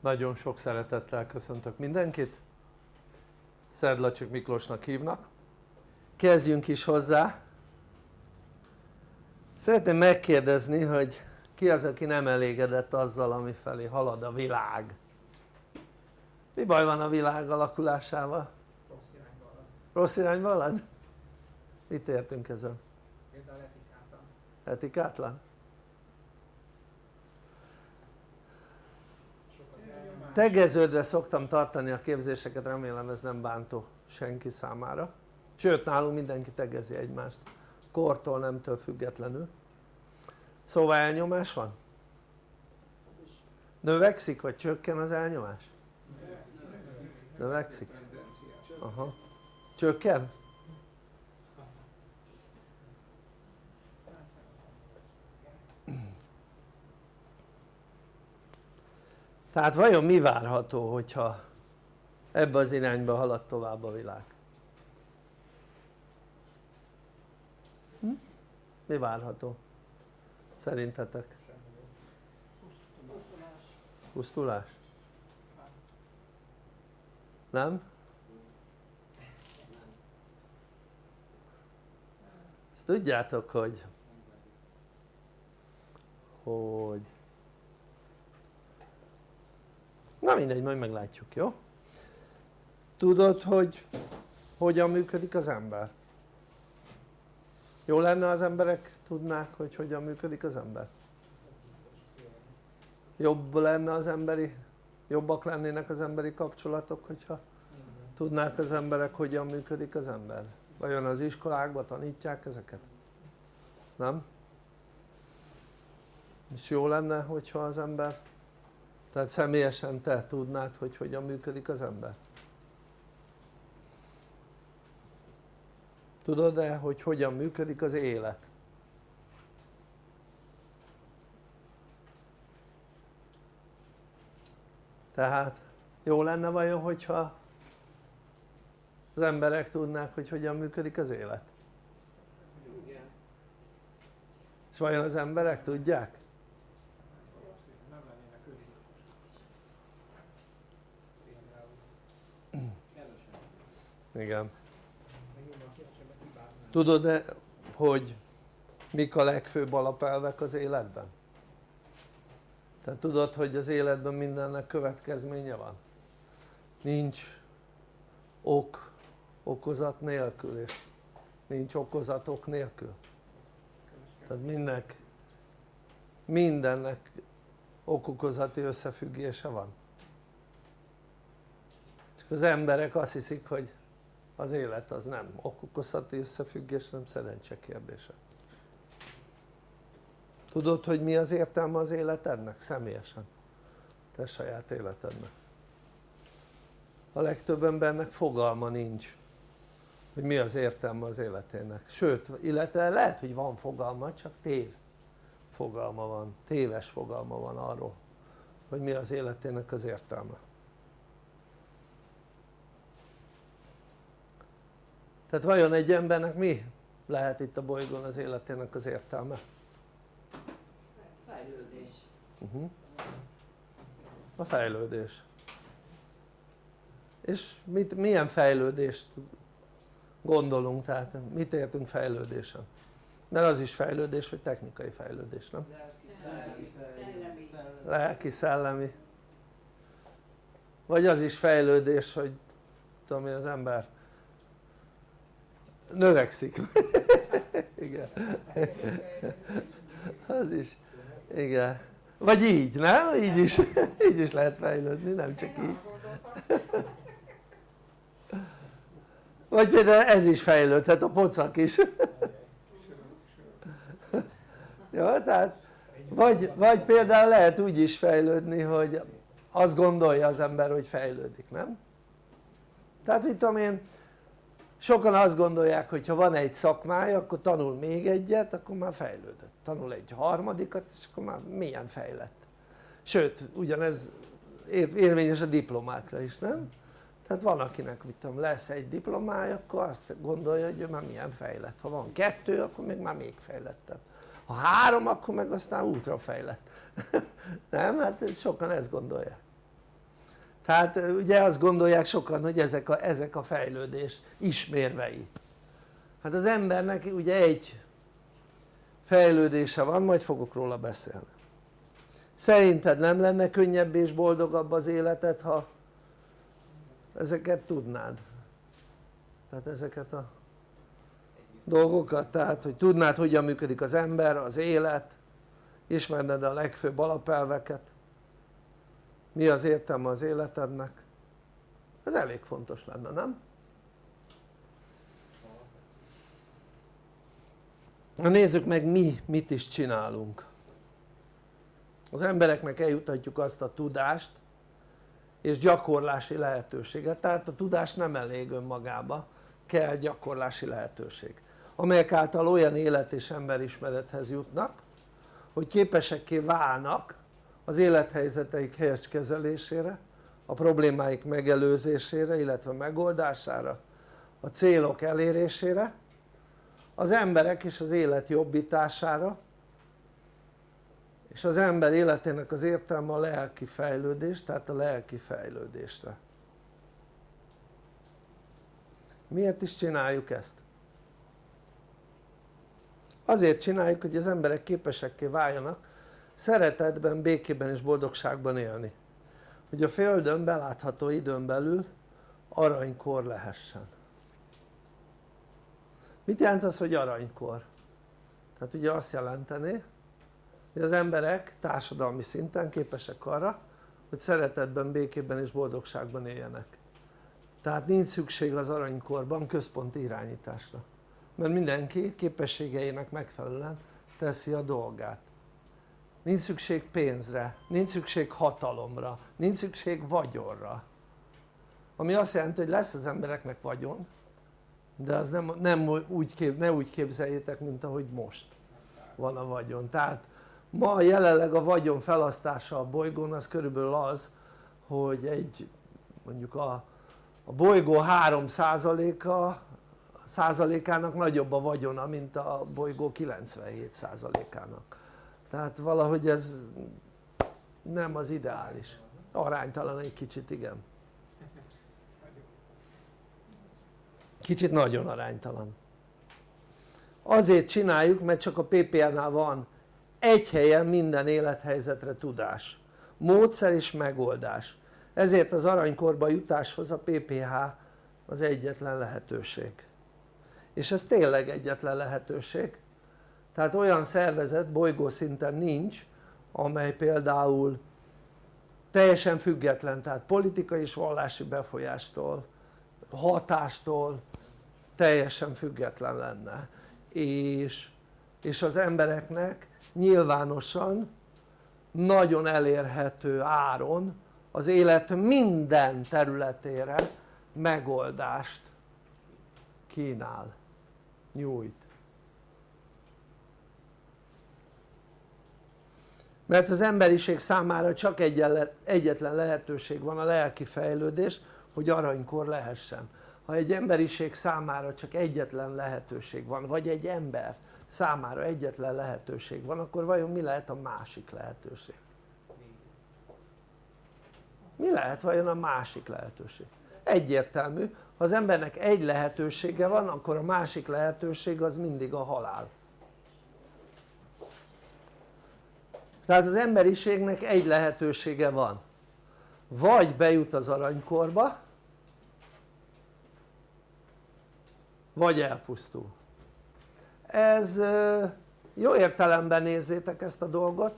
nagyon sok szeretettel köszöntök mindenkit Szerdlacsik Miklósnak hívnak kezdjünk is hozzá szeretném megkérdezni hogy ki az aki nem elégedett azzal ami felé halad a világ mi baj van a világ alakulásával? rossz irányba halad rossz irányba halad? mit értünk ezen? például etikátlan etikátlan? sokat elnyomás tegeződve szoktam tartani a képzéseket, remélem ez nem bántó senki számára sőt nálunk mindenki tegezi egymást kortól nemtől függetlenül szóval elnyomás van? növekszik vagy csökken az elnyomás? növekszik? aha csökken? Tehát vajon mi várható hogyha ebbe az irányba halad tovább a világ? Hm? mi várható? szerintetek? pusztulás? nem? ezt tudjátok hogy hogy na mindegy majd meglátjuk jó? tudod hogy hogyan működik az ember? jó lenne az emberek tudnák hogy hogyan működik az ember? jobb lenne az emberi jobbak lennének az emberi kapcsolatok hogyha tudnák az emberek hogyan működik az ember? vajon az iskolákban tanítják ezeket? nem? és jó lenne hogyha az ember tehát személyesen te tudnád hogy hogyan működik az ember? tudod-e hogy hogyan működik az élet? tehát jó lenne vajon hogyha az emberek tudnák hogy hogyan működik az élet? és vajon az emberek tudják? nem lennének ők például igen hibáznák tudod-e hogy mik a legfőbb alapelvek az életben? tehát tudod hogy az életben mindennek következménye van? nincs ok okozat nélkül és nincs okozatok nélkül tehát mindennek mindennek okokozati összefüggése van csak az emberek azt hiszik hogy az élet az nem okokozati összefüggés hanem szerencse kérdése. Tudod hogy mi az értelme az életednek? Személyesen? te saját életednek. A legtöbb embernek fogalma nincs hogy mi az értelme az életének. Sőt illetve lehet hogy van fogalma csak tév fogalma van, téves fogalma van arról hogy mi az életének az értelme tehát vajon egy embernek mi lehet itt a bolygón az életének az értelme? Fejlődés. Uh-huh. a fejlődés és mit, milyen fejlődést gondolunk tehát mit értünk fejlődésen? mert az is fejlődés hogy technikai fejlődés nem? Szellemi. Szellemi. lelki, szellemi vagy az is fejlődés hogy tudom én az ember növekszik. Igen. Az is. Igen. Vagy így nem? így is, így is lehet fejlődni nem csak így. Vagy például ez is fejlődhet a pocak is. Jó tehát vagy, vagy például lehet úgy is fejlődni hogy azt gondolja az ember hogy fejlődik nem? tehát mit tudom én sokan azt gondolják hogy ha van egy szakmája akkor tanul még egyet akkor már fejlődött. Tanul egy harmadikat és akkor már milyen fejlett. Sőt ugyanez érvényes a diplomákra is nem? tehát van akinek mit tudom lesz egy diplomája akkor azt gondolja hogy ő már milyen fejlett. Ha van kettő akkor még már még fejlettebb. Ha három akkor meg aztán ultra fejlett. Nem? hát sokan ezt gondolják tehát ugye azt gondolják sokan hogy ezek a, ezek a fejlődés ismérvei. Hát az embernek ugye egy fejlődése van majd fogok róla beszélni. Szerinted nem lenne könnyebb és boldogabb az életed ha ezeket tudnád? tehát ezeket a dolgokat, tehát hogy tudnád hogyan működik az ember, az élet ismerned a legfőbb alapelveket mi az értelme az életednek? Ez elég fontos lenne, nem? na nézzük meg mi mit is csinálunk. Az embereknek eljutatjuk azt a tudást és gyakorlási lehetőséget, tehát a tudás nem elég önmagába, kell gyakorlási lehetőség amelyek által olyan élet és emberismerethez jutnak hogy képesekké válnak az élethelyzeteik helyes kezelésére a problémáik megelőzésére illetve megoldására a célok elérésére az emberek és az élet jobbítására és az ember életének az értelme a lelki fejlődés, tehát a lelki fejlődésre miért is csináljuk ezt? azért csináljuk hogy az emberek képesekké váljanak szeretetben, békében és boldogságban élni. Hogy a Földön belátható időn belül aranykor lehessen. Mit jelent az hogy aranykor? tehát ugye azt jelenteni hogy az emberek társadalmi szinten képesek arra hogy szeretetben, békében és boldogságban éljenek. Tehát nincs szükség az aranykorban központi irányításra mert mindenki képességeinek megfelelően teszi a dolgát nincs szükség pénzre, nincs szükség hatalomra, nincs szükség vagyonra. Ami azt jelenti hogy lesz az embereknek vagyon de az nem, nem úgy kép, ne úgy képzeljétek mint ahogy most van a vagyon. Tehát ma jelenleg a vagyon felasztása a bolygón az körülbelül az hogy egy mondjuk a, a bolygó 3 a százalékának nagyobb a vagyona mint a bolygó 97 százalékának tehát valahogy ez nem az ideális. Aránytalan egy kicsit igen. Kicsit nagyon aránytalan. Azért csináljuk mert csak a PPL-nál van. Egy helyen minden élethelyzetre tudás. Módszer és megoldás. Ezért az aranykorba jutáshoz a PPH az egyetlen lehetőség. És ez tényleg egyetlen lehetőség tehát olyan szervezet bolygószinten nincs amely például teljesen független tehát politikai és vallási befolyástól hatástól teljesen független lenne. És, és az embereknek nyilvánosan nagyon elérhető áron az élet minden területére megoldást kínál, nyújt mert az emberiség számára csak egyetlen lehetőség van a lelki fejlődés hogy aranykor lehessen ha egy emberiség számára csak egyetlen lehetőség van vagy egy ember számára egyetlen lehetőség van akkor vajon mi lehet a másik lehetőség? mi lehet vajon a másik lehetőség? egyértelmű ha az embernek egy lehetősége van akkor a másik lehetőség az mindig a halál tehát az emberiségnek egy lehetősége van. Vagy bejut az aranykorba vagy elpusztul. Ez jó értelemben nézzétek ezt a dolgot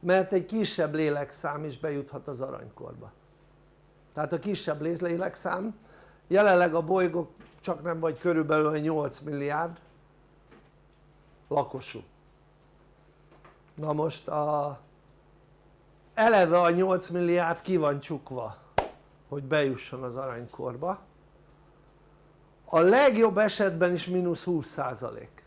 mert egy kisebb lélekszám is bejuthat az aranykorba. Tehát a kisebb lélekszám jelenleg a bolygó csak nem vagy körülbelül 8 milliárd lakosú na most a, eleve a 8 milliárd ki van csukva hogy bejusson az aranykorba. A legjobb esetben is mínusz 20 százalék.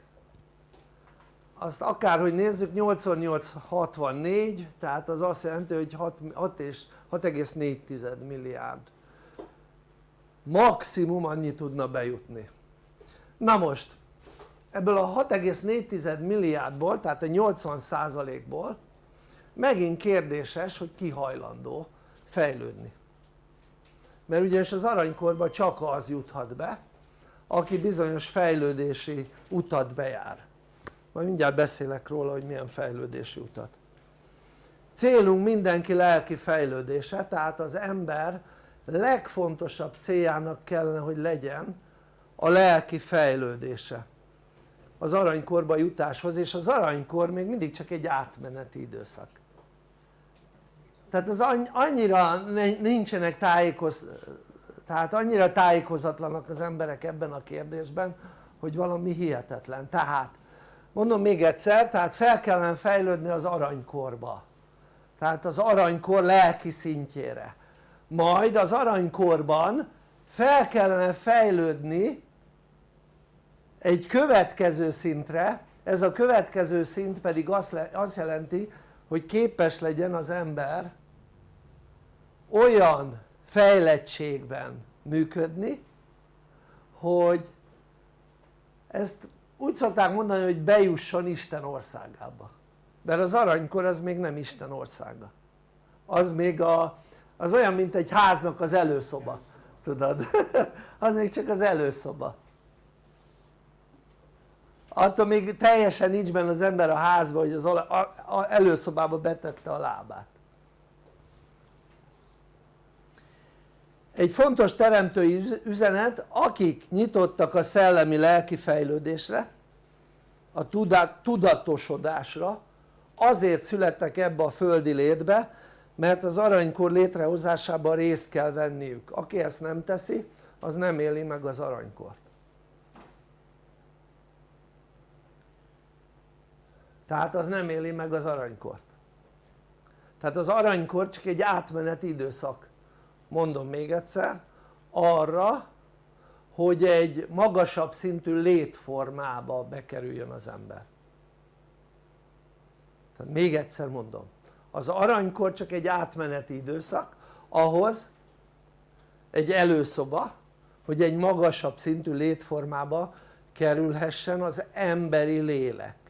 Azt akárhogy nézzük 88 64 tehát az azt jelenti hogy 6, 6 és 6,4 milliárd. Maximum annyi tudna bejutni. Na most ebből a 6,4 milliárdból tehát a 80 százalékból megint kérdéses hogy ki hajlandó fejlődni. Mert ugyanis az aranykorba csak az juthat be aki bizonyos fejlődési utat bejár. Majd mindjárt beszélek róla hogy milyen fejlődési utat. Célunk mindenki lelki fejlődése tehát az ember legfontosabb céljának kellene hogy legyen a lelki fejlődése az aranykorba jutáshoz és az aranykor még mindig csak egy átmeneti időszak. Tehát az annyira nincsenek tájékoz, tehát annyira tájékozatlanak az emberek ebben a kérdésben hogy valami hihetetlen. Tehát mondom még egyszer tehát fel kellene fejlődni az aranykorba. Tehát az aranykor lelki szintjére. Majd az aranykorban fel kellene fejlődni egy következő szintre ez a következő szint pedig azt jelenti hogy képes legyen az ember olyan fejlettségben működni hogy ezt úgy szokták mondani hogy bejusson Isten országába. Mert az aranykor az még nem Isten országa. Az még a, az olyan mint egy háznak az előszoba. Tudod? Az még csak az előszoba attól még teljesen nincs benne az ember a házba hogy az előszobába betette a lábát. Egy fontos teremtői üzenet akik nyitottak a szellemi lelki fejlődésre a tudatosodásra azért születtek ebbe a földi létbe mert az aranykor létrehozásában részt kell venniük. Aki ezt nem teszi az nem éli meg az aranykort tehát az nem éli meg az aranykort. Tehát az aranykor csak egy átmeneti időszak. Mondom még egyszer arra hogy egy magasabb szintű létformába bekerüljön az ember. Tehát még egyszer mondom az aranykor csak egy átmeneti időszak ahhoz egy előszoba hogy egy magasabb szintű létformába kerülhessen az emberi lélek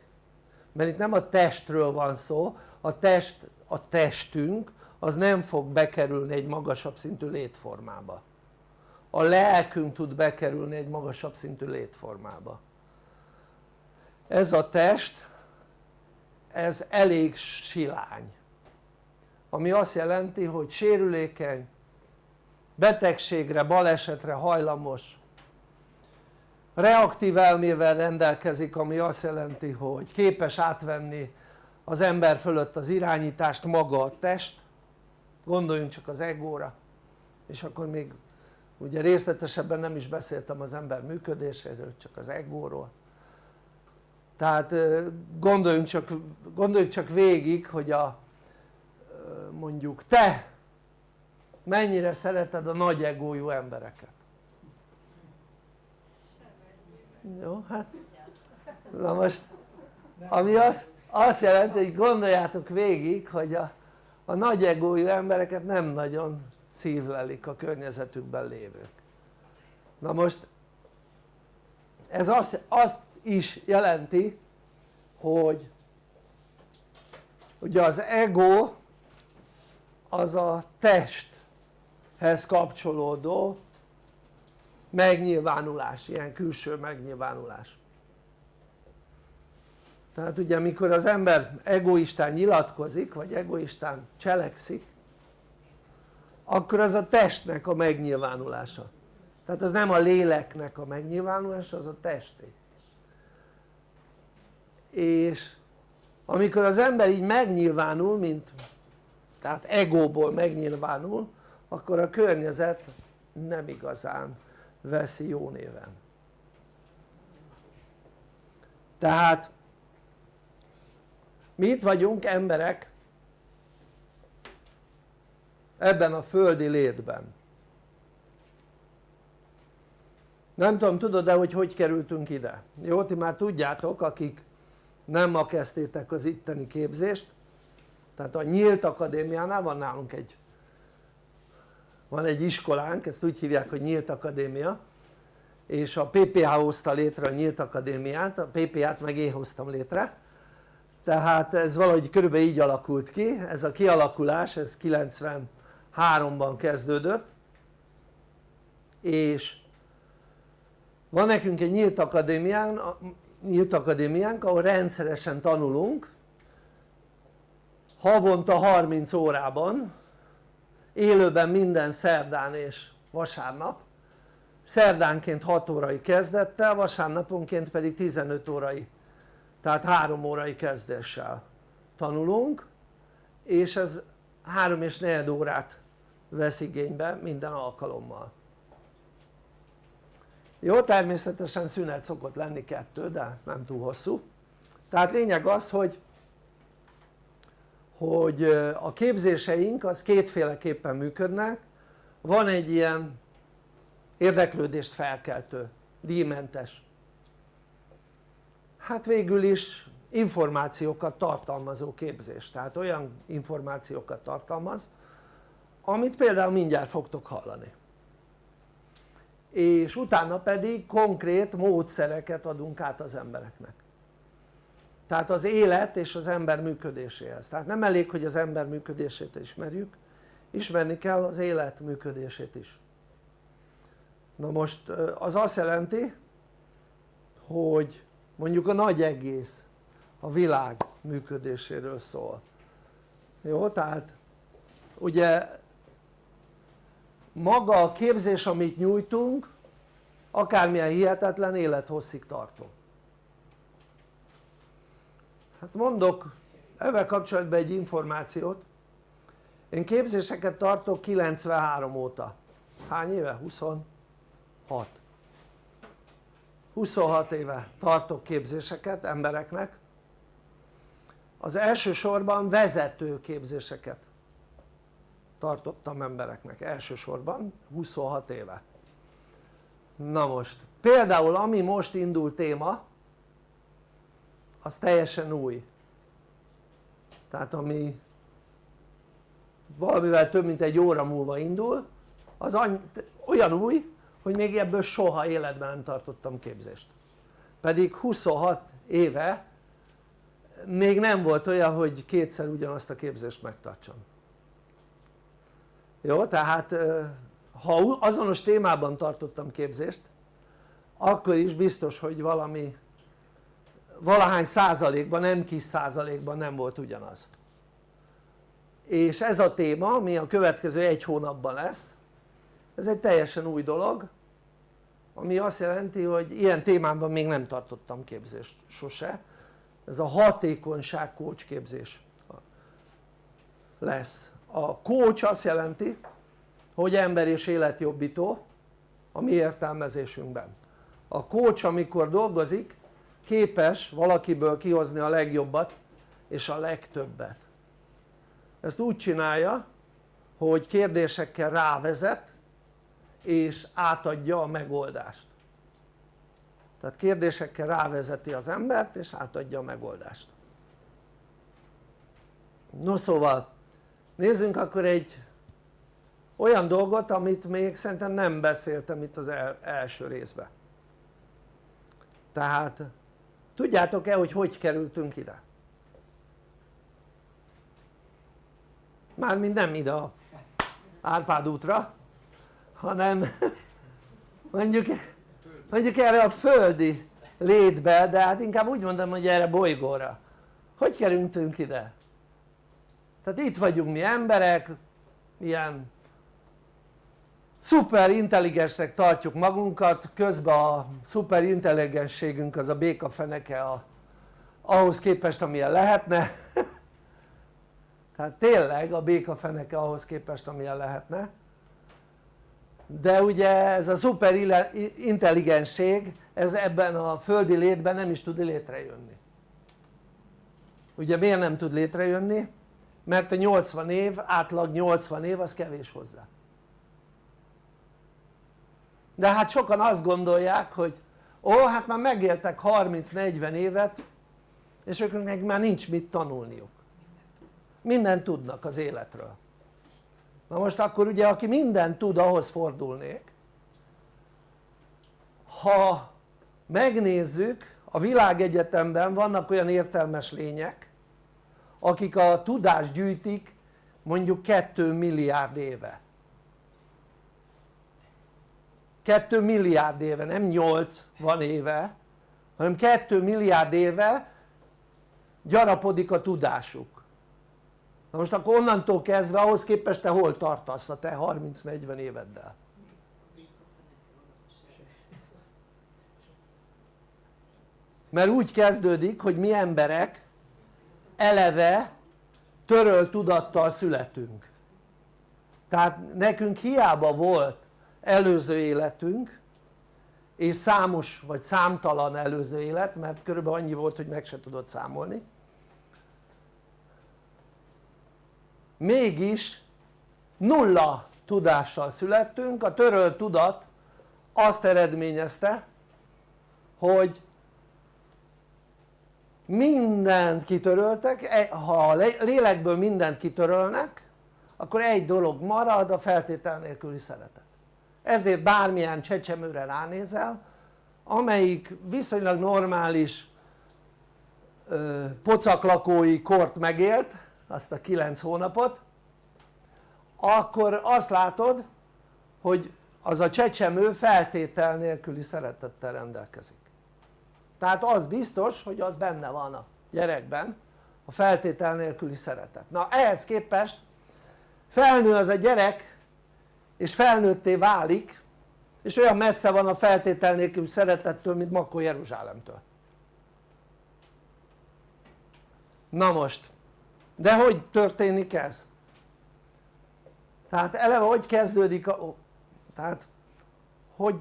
mert itt nem a testről van szó, a test a testünk az nem fog bekerülni egy magasabb szintű létformába. A lelkünk tud bekerülni egy magasabb szintű létformába. Ez a test ez elég silány. Ami azt jelenti hogy sérülékeny betegségre, balesetre hajlamos reaktív elmével rendelkezik ami azt jelenti hogy képes átvenni az ember fölött az irányítást maga a test. Gondoljunk csak az egóra. És akkor még ugye részletesebben nem is beszéltem az ember működéséről csak az egóról. Tehát gondoljunk csak, gondoljunk csak végig hogy a mondjuk te mennyire szereted a nagy egójú embereket jó hát na most ami azt, azt jelenti hogy gondoljátok végig hogy a, a nagy egójú embereket nem nagyon szívlelik a környezetükben lévők. Na most ez azt, azt is jelenti hogy ugye az ego az a testhez kapcsolódó megnyilvánulás, ilyen külső megnyilvánulás. Tehát ugye amikor az ember egoistán nyilatkozik vagy egoistán cselekszik akkor az a testnek a megnyilvánulása. Tehát az nem a léleknek a megnyilvánulása az a testé és amikor az ember így megnyilvánul mint tehát egóból megnyilvánul akkor a környezet nem igazán veszi jó néven. Tehát mi itt vagyunk emberek ebben a földi létben. Nem tudom tudod-e hogy hogy kerültünk ide? jó ti már tudjátok akik nem ma kezdtétek az itteni képzést. Tehát a Nyílt Akadémiánál van nálunk egy van egy iskolánk, ezt úgy hívják hogy Nyílt Akadémia és a PPH hozta létre a Nyílt Akadémiát, a PPH-t meg én hoztam létre. Tehát ez valahogy körülbelül így alakult ki, ez a kialakulás ez 93-ban kezdődött és van nekünk egy nyílt akadémián, nyílt akadémiánk ahol rendszeresen tanulunk havonta 30 órában élőben minden szerdán és vasárnap. Szerdánként 6 órai kezdettel, vasárnaponként pedig 15 órai tehát 3 órai kezdéssel tanulunk és ez 3 és 4 órát vesz igénybe minden alkalommal. Jó természetesen szünet szokott lenni kettő de nem túl hosszú. Tehát lényeg az hogy hogy a képzéseink az kétféleképpen működnek. Van egy ilyen érdeklődést felkeltő, díjmentes. Hát végül is információkat tartalmazó képzés, tehát olyan információkat tartalmaz amit például mindjárt fogtok hallani. És utána pedig konkrét módszereket adunk át az embereknek tehát az élet és az ember működéséhez, tehát nem elég hogy az ember működését ismerjük ismerni kell az élet működését is. Na most az azt jelenti hogy mondjuk a nagy egész a világ működéséről szól. Jó? tehát ugye maga a képzés amit nyújtunk akármilyen hihetetlen élethosszig tartó hát mondok ezzel kapcsolatban egy információt. Én képzéseket tartok 93 óta. Ez hány éve? 26 26 éve tartok képzéseket embereknek. Az elsősorban vezető képzéseket tartottam embereknek. Elsősorban 26 éve. Na most például ami most indul téma az teljesen új tehát ami valamivel több mint egy óra múlva indul az olyan új hogy még ebből soha életben nem tartottam képzést pedig 26 éve még nem volt olyan hogy kétszer ugyanazt a képzést megtartsam jó? tehát ha azonos témában tartottam képzést akkor is biztos hogy valami valahány százalékban, nem kis százalékban nem volt ugyanaz. És ez a téma ami a következő egy hónapban lesz ez egy teljesen új dolog ami azt jelenti hogy ilyen témában még nem tartottam képzést sose. Ez a hatékonyság coach képzés lesz. A coach azt jelenti hogy ember és életjobbító a mi értelmezésünkben. A coach amikor dolgozik képes valakiből kihozni a legjobbat és a legtöbbet. Ezt úgy csinálja hogy kérdésekkel rávezet és átadja a megoldást. Tehát kérdésekkel rávezeti az embert és átadja a megoldást. No szóval nézzünk akkor egy olyan dolgot amit még szerintem nem beszéltem itt az első részben. Tehát tudjátok-e hogy hogy kerültünk ide? mármint nem ide a Árpád útra hanem mondjuk, mondjuk erre a földi létbe de hát inkább úgy mondom hogy erre bolygóra hogy kerültünk ide? tehát itt vagyunk mi emberek ilyen szuper intelligensnek tartjuk magunkat közben a szuper intelligensségünk az a békafeneke a, ahhoz képest amilyen lehetne. Tehát tényleg a békafeneke ahhoz képest amilyen lehetne. De ugye ez a szuper intelligensség ez ebben a földi létben nem is tud létrejönni. Ugye miért nem tud létrejönni? mert a 80 év, átlag 80 év az kevés hozzá de hát sokan azt gondolják hogy ó hát már megéltek 30-40 évet és őknek már nincs mit tanulniuk. Mindent tudnak az életről. Na most akkor ugye aki mindent tud ahhoz fordulnék. Ha megnézzük a világegyetemben vannak olyan értelmes lények akik a tudást gyűjtik mondjuk 2 milliárd éve 2 milliárd éve, nem 8 van éve hanem 2 milliárd éve gyarapodik a tudásuk na most akkor onnantól kezdve ahhoz képest te hol tartasz a te 30-40 éveddel? mert úgy kezdődik hogy mi emberek eleve törölt tudattal születünk tehát nekünk hiába volt előző életünk és számos vagy számtalan előző élet mert körülbelül annyi volt hogy meg se tudod számolni. Mégis nulla tudással születtünk, a törölt tudat azt eredményezte hogy mindent kitöröltek, e, ha a lélekből mindent kitörölnek akkor egy dolog marad a feltétel nélküli szeretet ezért bármilyen csecsemőre ránézel amelyik viszonylag normális ö, pocaklakói kort megélt azt a 9 hónapot akkor azt látod hogy az a csecsemő feltétel nélküli szeretettel rendelkezik. Tehát az biztos hogy az benne van a gyerekben a feltétel nélküli szeretet. Na ehhez képest felnő az a gyerek és felnőtté válik és olyan messze van a feltétel nélkül szeretettől mint Makó Jeruzsálemtől na most de hogy történik ez? tehát eleve hogy kezdődik a, tehát hogy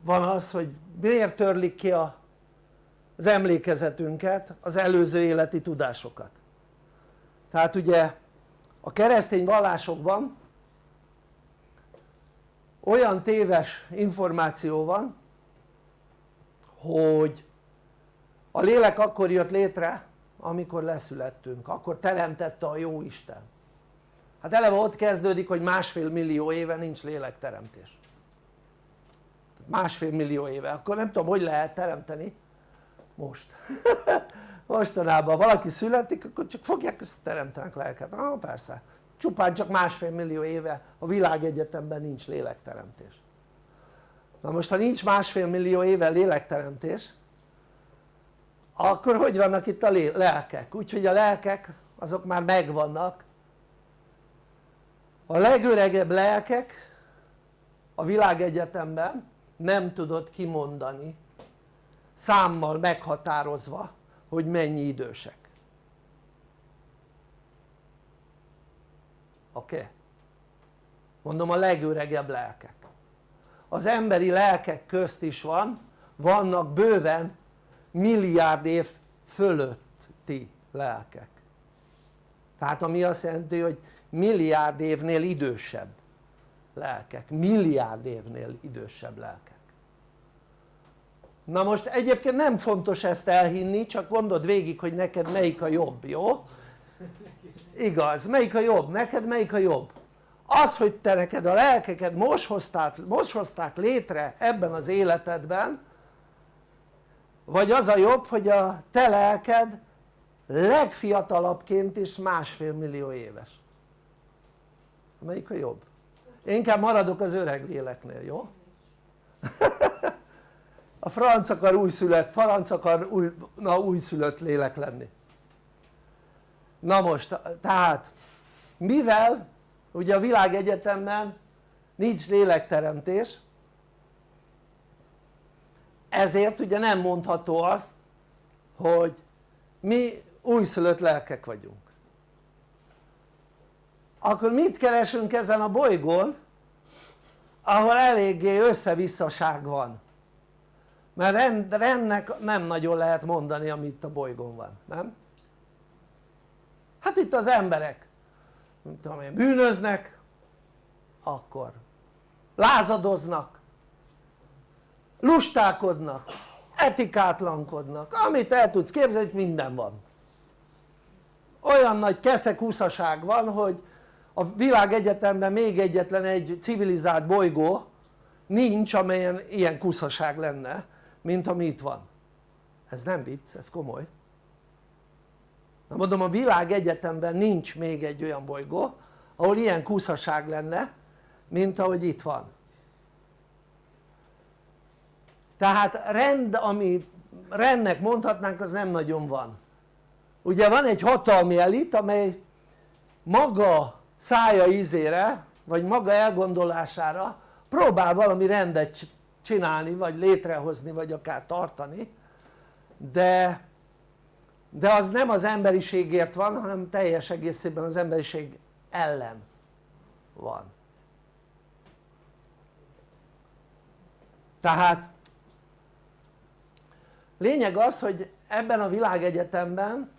van az hogy miért törlik ki a, az emlékezetünket az előző életi tudásokat tehát ugye a keresztény vallásokban olyan téves információ van hogy a lélek akkor jött létre amikor leszülettünk, akkor teremtette a jó Isten. Hát eleve ott kezdődik hogy másfél millió éve nincs lélekteremtés. Másfél millió éve, akkor nem tudom hogy lehet teremteni most. Mostanában valaki születik akkor csak fogják ezt teremtenek lelket, ah persze csupán csak másfél millió éve a világegyetemben nincs lélekteremtés. Na most ha nincs másfél millió éve lélekteremtés akkor hogy vannak itt a lelkek? úgyhogy a lelkek azok már megvannak. A legöregebb lelkek a világegyetemben nem tudod kimondani számmal meghatározva hogy mennyi idősek oké? Okay? mondom a legöregebb lelkek az emberi lelkek közt is van vannak bőven milliárd év fölötti lelkek tehát ami azt jelenti hogy milliárd évnél idősebb lelkek, milliárd évnél idősebb lelkek na most egyébként nem fontos ezt elhinni csak gondold végig hogy neked melyik a jobb, jó? Igaz, melyik a jobb? neked melyik a jobb? az hogy te neked a lelkeket most hozták, most hozták létre ebben az életedben vagy az a jobb hogy a te lelked legfiatalabbként is másfél millió éves melyik a jobb? én inkább maradok az öreg léleknél, jó? a franc akar újszülött, franc akar új, na, újszülött lélek lenni na most tehát mivel ugye a világegyetemben nincs lélekteremtés ezért ugye nem mondható az hogy mi újszülött lelkek vagyunk akkor mit keresünk ezen a bolygón ahol eléggé összevisszaság van mert rend, rendnek nem nagyon lehet mondani amit a bolygón van, nem? Hát itt az emberek. Nem tudom én, bűnöznek akkor lázadoznak lustálkodnak etikátlankodnak. Amit el tudsz képzelni minden van. Olyan nagy keszekúszaság van hogy a világegyetemben még egyetlen egy civilizált bolygó nincs amelyen ilyen kuszaság lenne mint ami itt van. Ez nem vicc, ez komoly na mondom a világegyetemben nincs még egy olyan bolygó ahol ilyen kuszaság lenne mint ahogy itt van. Tehát rend ami rendnek mondhatnánk az nem nagyon van. Ugye van egy hatalmi elit amely maga szája ízére vagy maga elgondolására próbál valami rendet csinálni vagy létrehozni vagy akár tartani de, de az nem az emberiségért van hanem teljes egészében az emberiség ellen van. Tehát lényeg az hogy ebben a világegyetemben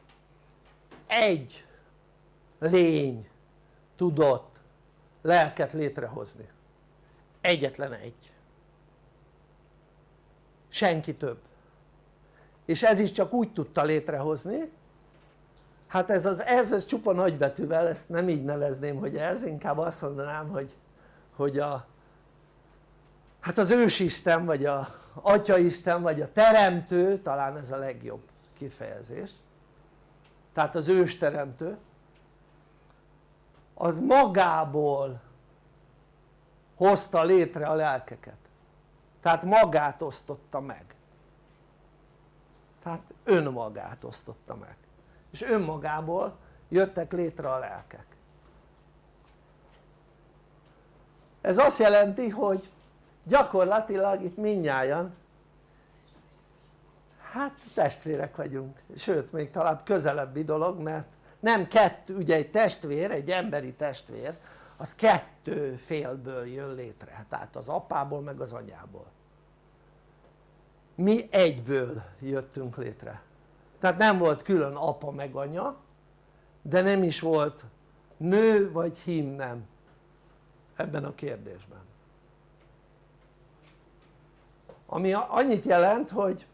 egy lény tudott lelket létrehozni. Egyetlen egy. Senki több és ez is csak úgy tudta létrehozni. Hát ez az ez, ez csupa nagybetűvel, ezt nem így nevezném hogy ez, inkább azt mondanám hogy, hogy a hát az ősisten vagy a atyaisten vagy a teremtő talán ez a legjobb kifejezés. Tehát az ősteremtő az magából hozta létre a lelkeket. Tehát magát osztotta meg tehát önmagát osztotta meg. És önmagából jöttek létre a lelkek. Ez azt jelenti hogy gyakorlatilag itt mindnyájan hát testvérek vagyunk, sőt még talán közelebbi dolog mert nem kettő, ugye egy testvér, egy emberi testvér az kettő félből jön létre, tehát az apából meg az anyából mi egyből jöttünk létre. Tehát nem volt külön apa meg anya de nem is volt nő vagy hím nem. Ebben a kérdésben. Ami annyit jelent hogy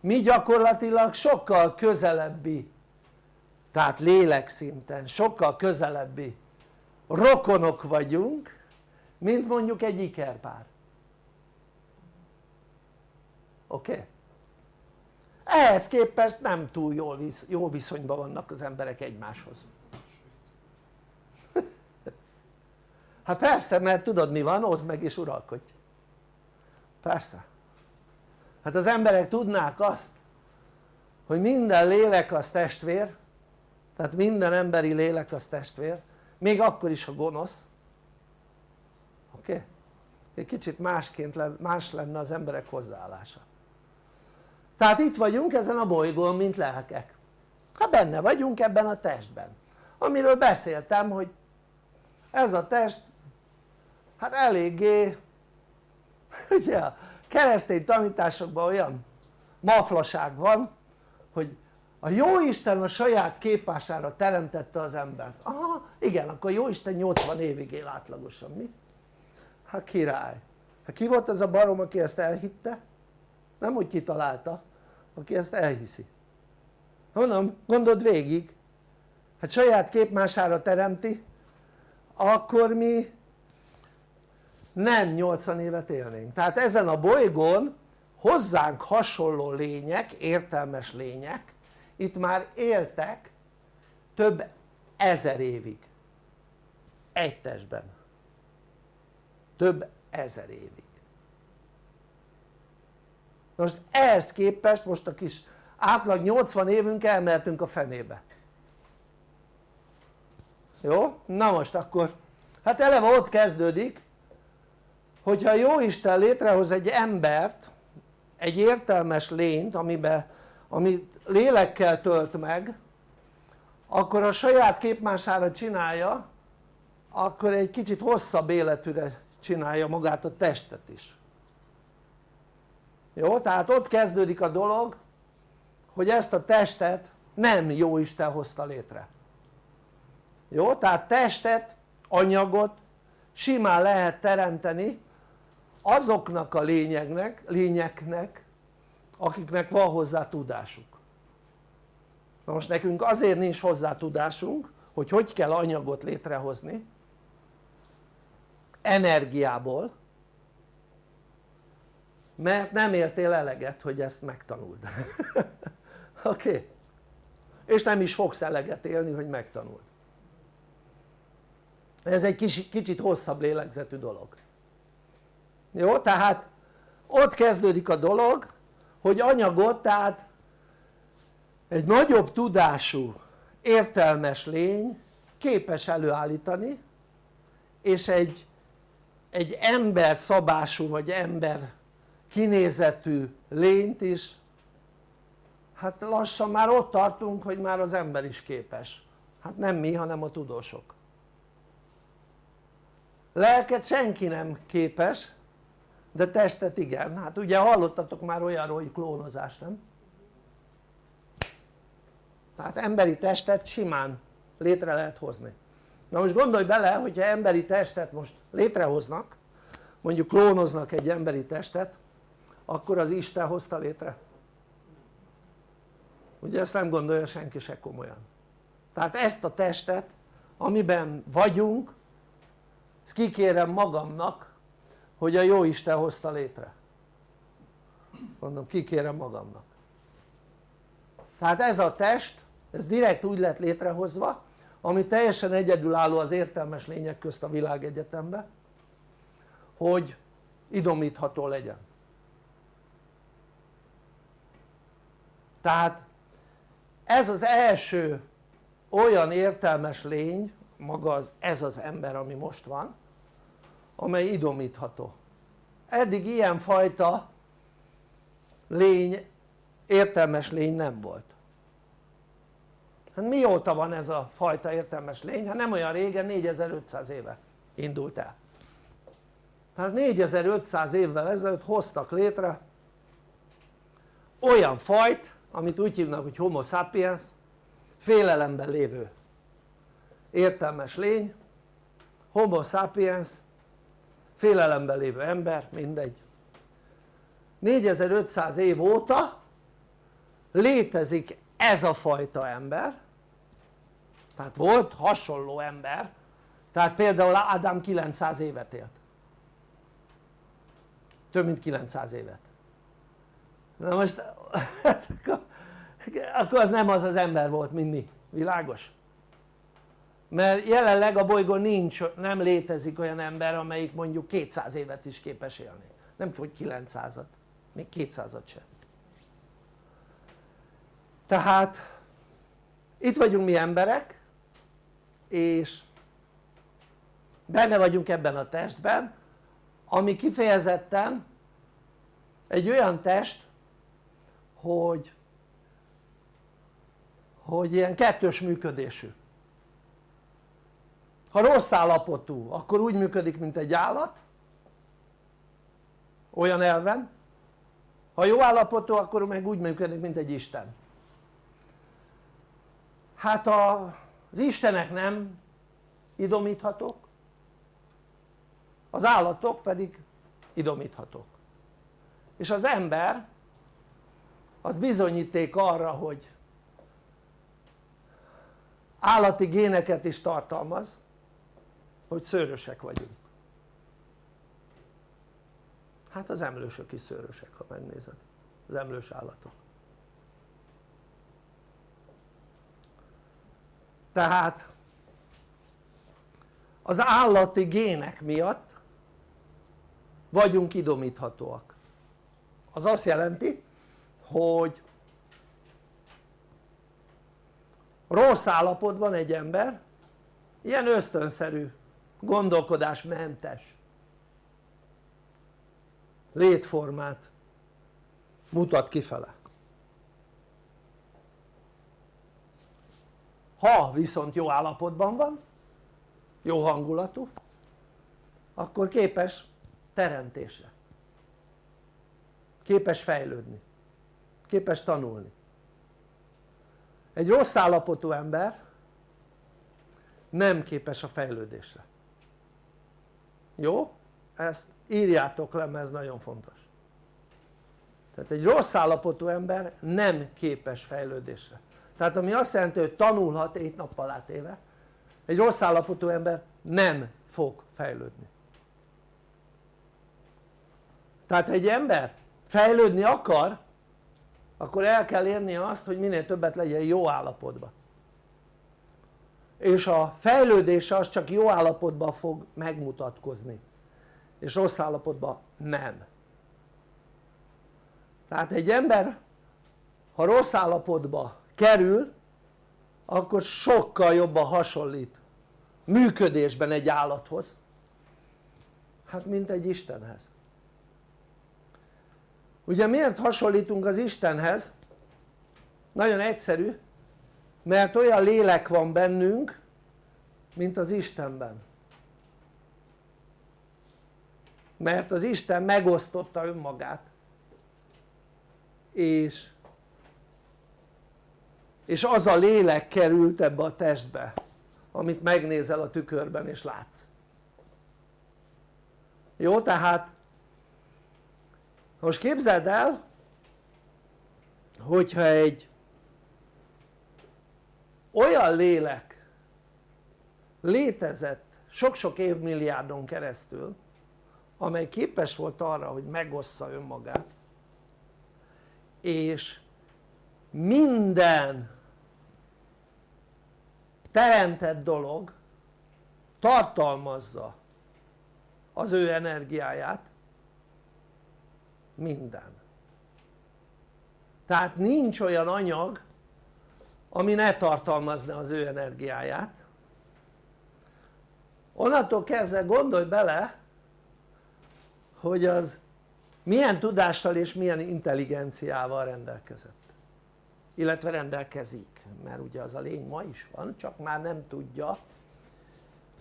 mi gyakorlatilag sokkal közelebbi tehát lélekszinten sokkal közelebbi rokonok vagyunk mint mondjuk egy ikerpár oké? Okay? ehhez képest nem túl jól jó viszonyban vannak az emberek egymáshoz hát persze mert tudod mi van? oszd meg és uralkodj persze hát az emberek tudnák azt hogy minden lélek az testvér tehát minden emberi lélek az testvér még akkor is ha gonosz oké? Okay? egy kicsit másként más lenne az emberek hozzáállása tehát itt vagyunk ezen a bolygón mint lelkek. Hát benne vagyunk ebben a testben. Amiről beszéltem hogy ez a test hát eléggé ugye a keresztény tanításokban olyan maflaság van hogy a Jóisten a saját képására teremtette az embert. Aha igen akkor Jóisten 80 évig él átlagosan mi? hát király. Hát ki volt ez a barom aki ezt elhitte? nem hogy kitalálta aki ezt elhiszi. Mondom gondold végig? Hát saját képmására teremti akkor mi nem 80 évet élnénk. Tehát ezen a bolygón hozzánk hasonló lények, értelmes lények itt már éltek több ezer évig. Egy testben. Több ezer évig most ehhez képest most a kis átlag 80 évünk elmehetünk a fenébe. Jó? na most akkor. Hát eleve ott kezdődik hogyha jó Isten létrehoz egy embert egy értelmes lényt amiben amit lélekkel tölt meg akkor a saját képmására csinálja akkor egy kicsit hosszabb életűre csinálja magát a testet is jó? tehát ott kezdődik a dolog hogy ezt a testet nem jó Isten hozta létre jó? tehát testet, anyagot simán lehet teremteni azoknak a lényeknek, lényeknek akiknek van hozzá tudásuk na most nekünk azért nincs hozzá tudásunk hogy hogy kell anyagot létrehozni energiából mert nem értél eleget hogy ezt megtanuld oké? Okay? és nem is fogsz eleget élni hogy megtanuld ez egy kicsit, kicsit hosszabb lélegzetű dolog jó? tehát ott kezdődik a dolog hogy anyagot tehát egy nagyobb tudású értelmes lény képes előállítani és egy, egy ember szabású vagy ember kinézetű lényt is. Hát lassan már ott tartunk hogy már az ember is képes. Hát nem mi hanem a tudósok. Lelket senki nem képes de testet igen, hát ugye hallottatok már olyanról hogy klónozás nem? tehát emberi testet simán létre lehet hozni. Na most gondolj bele hogyha emberi testet most létrehoznak mondjuk klónoznak egy emberi testet akkor az Isten hozta létre. Ugye ezt nem gondolja senki se komolyan. Tehát ezt a testet amiben vagyunk ezt kikérem magamnak hogy a jó Isten hozta létre. Mondom kikérem magamnak. Tehát ez a test ez direkt úgy lett létrehozva ami teljesen egyedülálló az értelmes lények közt a világegyetemben hogy idomítható legyen tehát ez az első olyan értelmes lény maga az, ez az ember ami most van amely idomítható. Eddig ilyen fajta lény értelmes lény nem volt. Hát mióta van ez a fajta értelmes lény? hát nem olyan régen 4500 éve indult el. Tehát 4500 évvel ezelőtt hoztak létre olyan fajt amit úgy hívnak hogy homo sapiens félelemben lévő értelmes lény homo sapiens félelemben lévő ember mindegy. 4500 év óta létezik ez a fajta ember tehát volt hasonló ember tehát például Ádám 900 évet élt. Több mint 900 évet na most akkor az nem az az ember volt mint mi, világos? mert jelenleg a bolygón nincs, nem létezik olyan ember amelyik mondjuk 200 évet is képes élni. Nem hogy 900-at, még 200-at sem tehát itt vagyunk mi emberek és benne vagyunk ebben a testben ami kifejezetten egy olyan test hogy hogy ilyen kettős működésű. Ha rossz állapotú akkor úgy működik mint egy állat olyan elven. Ha jó állapotú akkor meg úgy működik mint egy Isten. Hát a, az Istenek nem idomíthatók az állatok pedig idomíthatók. És az ember az bizonyíték arra hogy állati géneket is tartalmaz hogy szőrösek vagyunk. Hát az emlősök is szőrösek ha megnézed. Az emlős állatok. Tehát az állati gének miatt vagyunk idomíthatóak. Az azt jelenti hogy rossz állapotban egy ember ilyen ösztönszerű gondolkodásmentes létformát mutat kifele. Ha viszont jó állapotban van jó hangulatú akkor képes teremtésre. Képes fejlődni képes tanulni. Egy rossz állapotú ember nem képes a fejlődésre. Jó? ezt írjátok le mert ez nagyon fontos. Tehát egy rossz állapotú ember nem képes fejlődésre. Tehát ami azt jelenti hogy tanulhat 7 nappal átéve egy rossz állapotú ember nem fog fejlődni. Tehát egy ember fejlődni akar akkor el kell érnie azt hogy minél többet legyen jó állapotban. És a fejlődése az csak jó állapotban fog megmutatkozni. És rossz állapotban nem. Tehát egy ember ha rossz állapotba kerül akkor sokkal jobban hasonlít működésben egy állathoz hát mint egy Istenhez ugye miért hasonlítunk az Istenhez? nagyon egyszerű mert olyan lélek van bennünk mint az Istenben. Mert az Isten megosztotta önmagát. És és az a lélek került ebbe a testbe amit megnézel a tükörben és látsz. Jó tehát most képzeld el hogyha egy olyan lélek létezett sok-sok évmilliárdon keresztül amely képes volt arra hogy megossza önmagát és minden teremtett dolog tartalmazza az ő energiáját minden. Tehát nincs olyan anyag ami ne tartalmazna az ő energiáját. Onnantól kezdve gondolj bele hogy az milyen tudással és milyen intelligenciával rendelkezett. Illetve rendelkezik mert ugye az a lény ma is van csak már nem tudja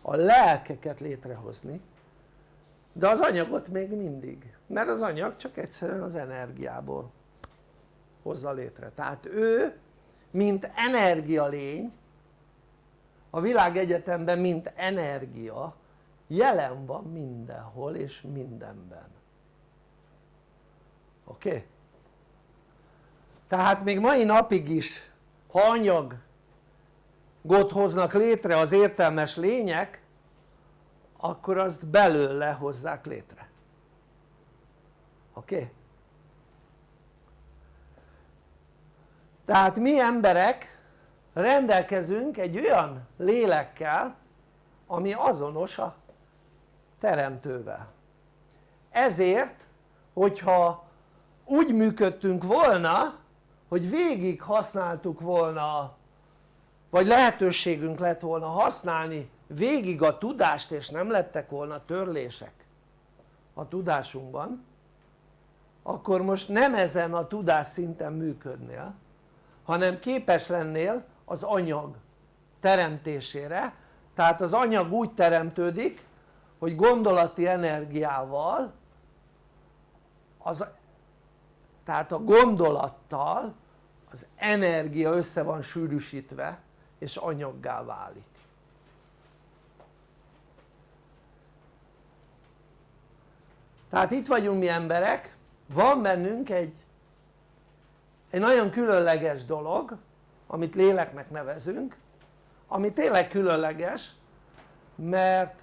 a lelkeket létrehozni de az anyagot még mindig mert az anyag csak egyszerűen az energiából hozza létre tehát ő mint energialény a világegyetemben mint energia jelen van mindenhol és mindenben oké? Okay? tehát még mai napig is ha anyagot hoznak létre az értelmes lények akkor azt belőle hozzák létre oké? Tehát mi emberek rendelkezünk egy olyan lélekkel ami azonos a teremtővel ezért hogyha úgy működtünk volna hogy végig használtuk volna vagy lehetőségünk lett volna használni végig a tudást és nem lettek volna törlések a tudásunkban akkor most nem ezen a tudás szinten működnél hanem képes lennél az anyag teremtésére. Tehát az anyag úgy teremtődik hogy gondolati energiával az, tehát a gondolattal az energia össze van sűrűsítve és anyaggá válik. Tehát itt vagyunk mi emberek van bennünk egy egy nagyon különleges dolog amit léleknek nevezünk ami tényleg különleges mert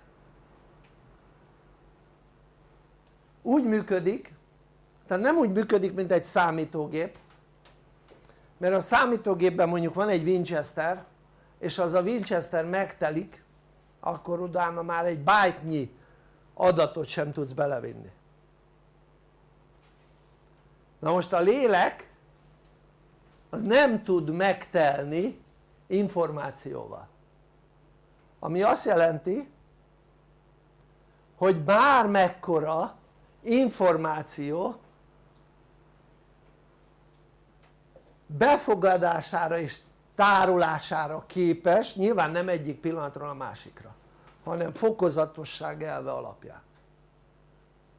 úgy működik tehát nem úgy működik mint egy számítógép mert a számítógépben mondjuk van egy Winchester és az a Winchester megtelik akkor utána már egy byte adatot sem tudsz belevinni na most a lélek az nem tud megtelni információval. Ami azt jelenti hogy bármekkora információ befogadására és tárolására képes, nyilván nem egyik pillanatról a másikra hanem fokozatosság elve alapján.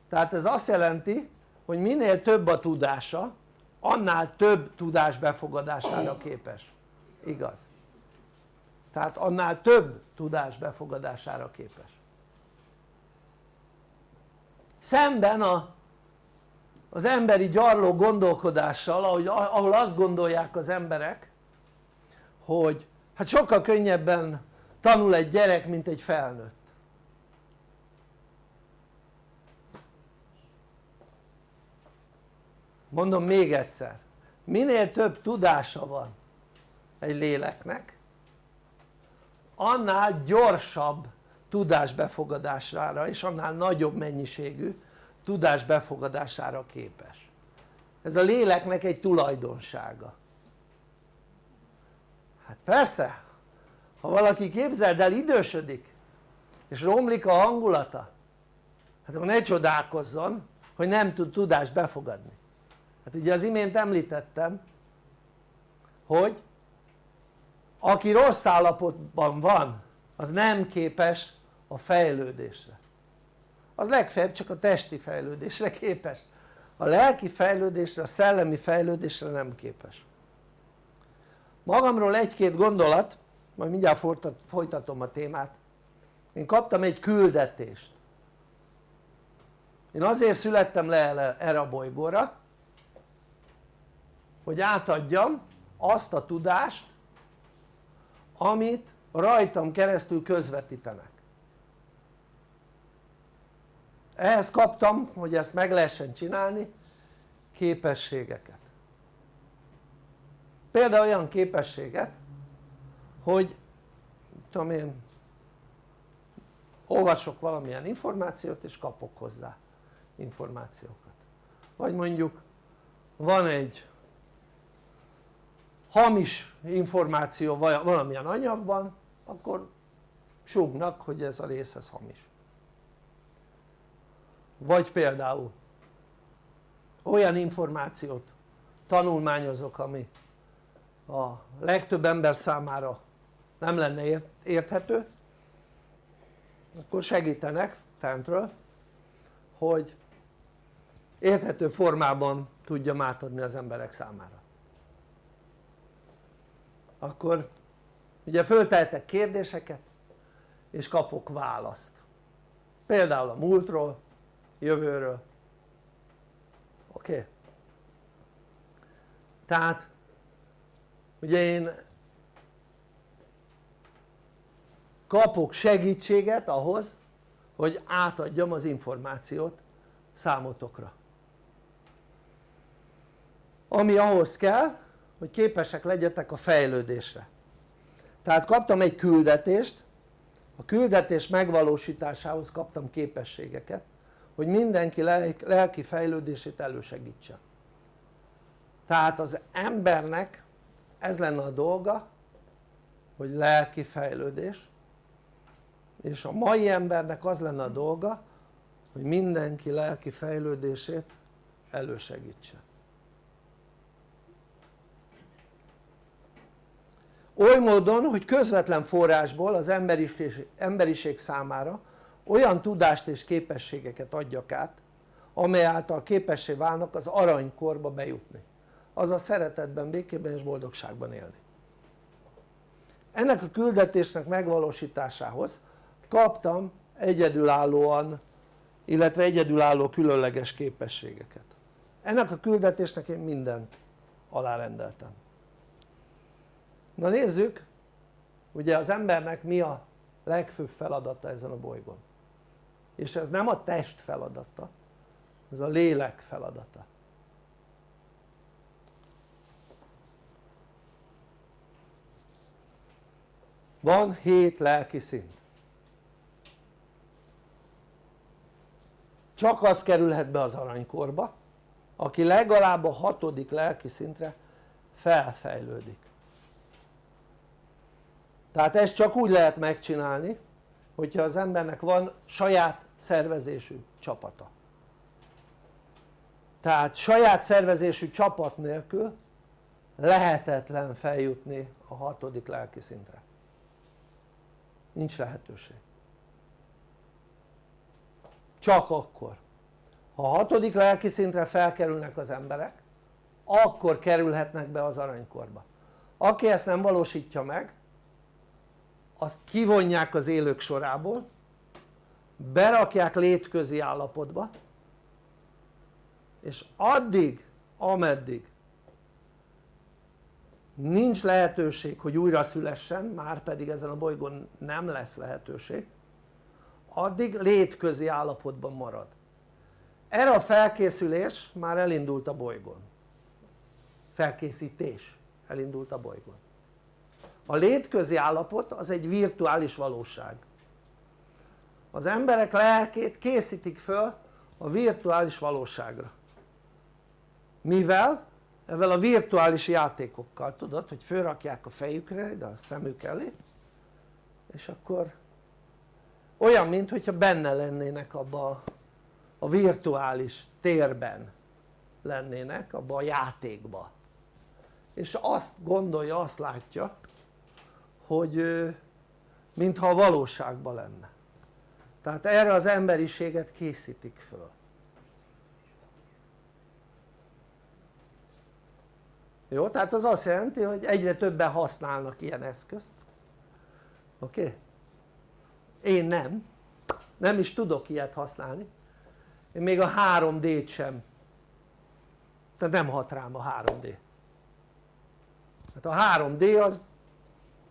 Tehát ez azt jelenti hogy minél több a tudása annál több tudás befogadására képes, igaz? tehát annál több tudás befogadására képes. Szemben a, az emberi gyarló gondolkodással ahogy, ahol azt gondolják az emberek hogy hát sokkal könnyebben tanul egy gyerek mint egy felnőtt mondom még egyszer minél több tudása van egy léleknek annál gyorsabb tudás befogadására és annál nagyobb mennyiségű tudás befogadására képes. Ez a léleknek egy tulajdonsága. Hát persze ha valaki képzeld el idősödik és romlik a hangulata hát akkor ne csodálkozzon hogy nem tud tudást befogadni hát ugye az imént említettem hogy aki rossz állapotban van az nem képes a fejlődésre. Az legfeljebb csak a testi fejlődésre képes. A lelki fejlődésre, a szellemi fejlődésre nem képes. Magamról egy-két gondolat majd mindjárt folytatom a témát. Én kaptam egy küldetést. Én azért születtem le erre a bolygóra hogy átadjam azt a tudást amit rajtam keresztül közvetítenek. Ehhez kaptam hogy ezt meg lehessen csinálni képességeket. Például olyan képességet hogy tudom én olvasok valamilyen információt és kapok hozzá információkat. Vagy mondjuk van egy hamis információ valamilyen anyagban akkor súgnak hogy ez a rész ez hamis. Vagy például olyan információt tanulmányozok ami a legtöbb ember számára nem lenne érthető akkor segítenek fentről hogy érthető formában tudjam átadni az emberek számára akkor ugye föltehetek kérdéseket és kapok választ például a múltról, jövőről oké? Okay? tehát ugye én kapok segítséget ahhoz hogy átadjam az információt számotokra ami ahhoz kell hogy képesek legyetek a fejlődésre. Tehát kaptam egy küldetést a küldetés megvalósításához kaptam képességeket hogy mindenki lelki fejlődését elősegítse tehát az embernek ez lenne a dolga hogy lelki fejlődés és a mai embernek az lenne a dolga hogy mindenki lelki fejlődését elősegítse oly módon hogy közvetlen forrásból az emberiség, számára olyan tudást és képességeket adjak át amely által képessé válnak az aranykorba bejutni. Azaz szeretetben, békében és boldogságban élni. Ennek a küldetésnek megvalósításához kaptam egyedülállóan illetve egyedülálló különleges képességeket. Ennek a küldetésnek én mindent alárendeltem na nézzük ugye az embernek mi a legfőbb feladata ezen a bolygón? És ez nem a test feladata ez a lélek feladata. Van hét lelki szint. Csak az kerülhet be az aranykorba aki legalább a hatodik lelki szintre felfejlődik tehát ezt csak úgy lehet megcsinálni hogyha az embernek van saját szervezésű csapata. Tehát saját szervezésű csapat nélkül lehetetlen feljutni a hatodik lelki szintre. Nincs lehetőség. Csak akkor. Ha a hatodik lelki szintre felkerülnek az emberek akkor kerülhetnek be az aranykorba. Aki ezt nem valósítja meg azt kivonják az élők sorából berakják létközi állapotba és addig ameddig nincs lehetőség hogy újra szülessen már pedig ezen a bolygón nem lesz lehetőség addig létközi állapotban marad. Erre a felkészülés már elindult a bolygón. Felkészítés elindult a bolygón a létközi állapot az egy virtuális valóság. Az emberek lelkét készítik föl a virtuális valóságra. Mivel? Ezzel a virtuális játékokkal. Tudod hogy fölrakják a fejükre de a szemük elé és akkor olyan mint hogyha benne lennének abba a virtuális térben lennének abba a játékba. És azt gondolja, azt látja hogy mintha a valóságban lenne. Tehát erre az emberiséget készítik föl. Jó? tehát az azt jelenti hogy egyre többen használnak ilyen eszközt. Oké? Én nem. Nem is tudok ilyet használni. Én még a 3D-t sem. Tehát nem hat rám a 3D hát a 3D az,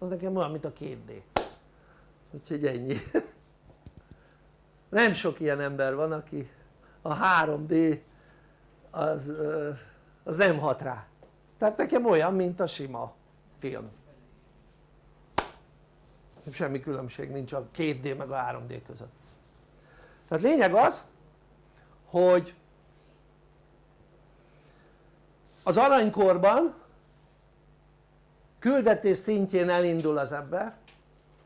az nekem olyan mint a 2D úgyhogy ennyi. Nem sok ilyen ember van aki a 3D az, az nem hat rá. Tehát nekem olyan mint a sima film. Semmi különbség nincs a 2D meg a 3D között. Tehát lényeg az hogy az aranykorban küldetés szintjén elindul az ember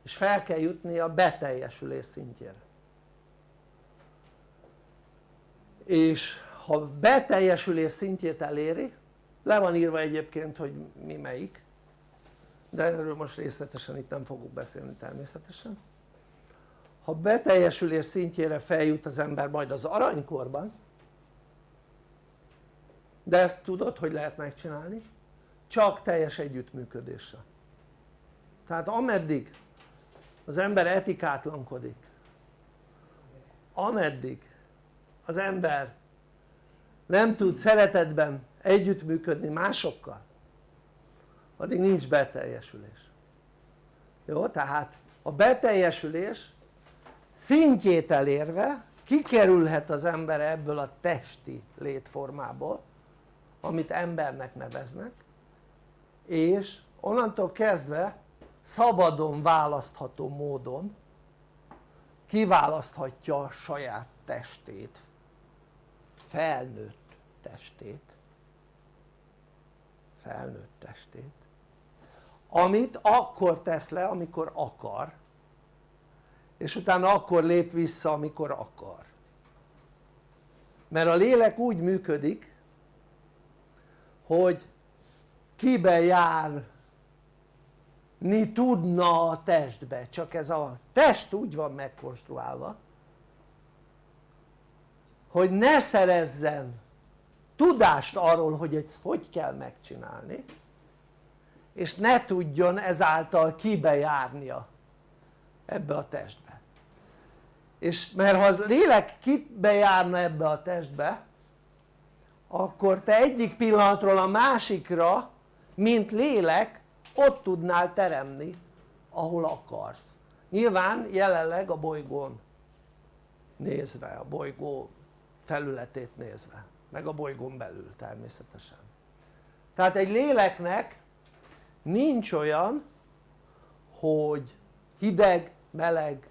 és fel kell jutni a beteljesülés szintjére és ha beteljesülés szintjét eléri le van írva egyébként hogy mi melyik de erről most részletesen itt nem fogok beszélni természetesen ha beteljesülés szintjére feljut az ember majd az aranykorban de ezt tudod hogy lehet megcsinálni? Csak teljes együttműködéssel tehát ameddig az ember etikátlankodik ameddig az ember nem tud szeretetben együttműködni másokkal addig nincs beteljesülés jó? tehát a beteljesülés szintjét elérve kikerülhet az ember ebből a testi létformából amit embernek neveznek és onnantól kezdve szabadon választható módon kiválaszthatja a saját testét felnőtt testét. Felnőtt testét. Amit akkor tesz le amikor akar és utána akkor lép vissza amikor akar. Mert a lélek úgy működik hogy kibe járni tudna a testbe csak ez a test úgy van megkonstruálva hogy ne szerezzen tudást arról hogy ezt hogy kell megcsinálni és ne tudjon ezáltal kibejárnia ebbe a testbe. És mert ha az lélek kibejárna ebbe a testbe akkor te egyik pillanatról a másikra mint lélek ott tudnál teremni ahol akarsz. Nyilván jelenleg a bolygón nézve, a bolygó felületét nézve meg a bolygón belül természetesen. Tehát egy léleknek nincs olyan hogy hideg, meleg,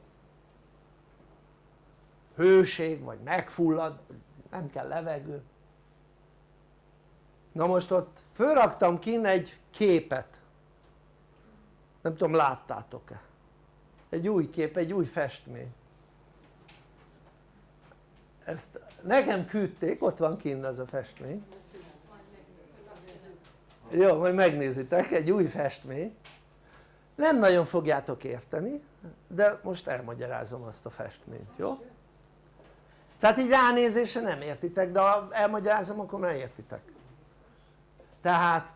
hőség vagy megfullad, nem kell levegő na most ott fölraktam kin egy képet. Nem tudom láttátok-e? Egy új kép, egy új festmény. Ezt nekem küldték, ott van kint ez a festmény. Jó, majd megnézitek, egy új festmény. Nem nagyon fogjátok érteni de most elmagyarázom azt a festményt, jó? tehát így ránézésre nem értitek de ha elmagyarázom akkor már értitek tehát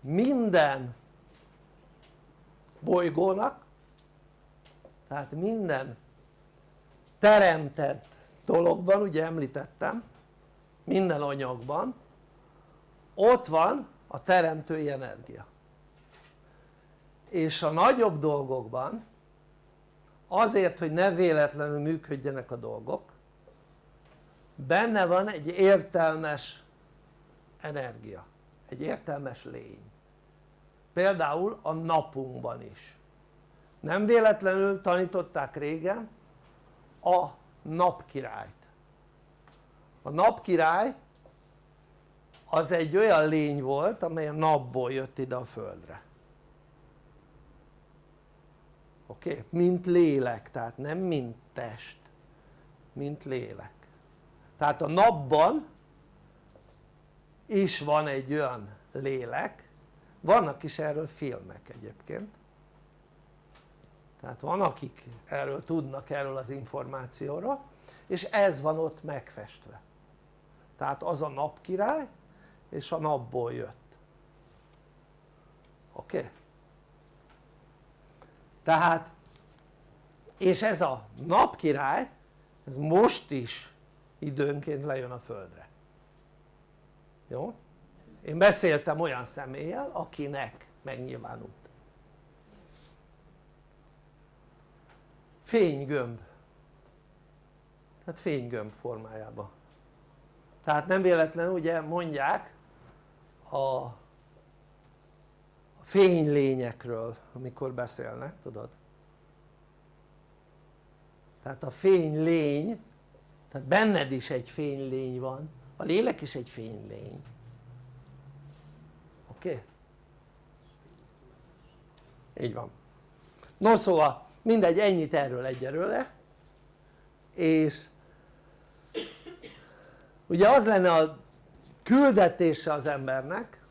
minden bolygónak tehát minden teremtett dologban ugye említettem minden anyagban ott van a teremtői energia. És a nagyobb dolgokban azért hogy ne véletlenül működjenek a dolgok benne van egy értelmes energia, egy értelmes lény. Például a napunkban is. Nem véletlenül tanították régen a napkirályt. A napkirály az egy olyan lény volt amely a napból jött ide a földre. Oké? Mint lélek, tehát nem mint test mint lélek tehát a napban is van egy olyan lélek vannak is erről filmek egyébként tehát van akik erről tudnak erről az információról és ez van ott megfestve tehát az a napkirály és a napból jött oké? Okay? tehát és ez a napkirály ez most is időnként lejön a földre. Jó? én beszéltem olyan személlyel akinek megnyilvánult. Fénygömb. Tehát fénygömb formájában. Tehát nem véletlenül ugye mondják a fénylényekről amikor beszélnek tudod? Tehát a fénylény tehát benned is egy fénylény van a lélek is egy fénylény oké? Okay? így van no szóval mindegy ennyit erről egyelőre és ugye az lenne a küldetése az embernek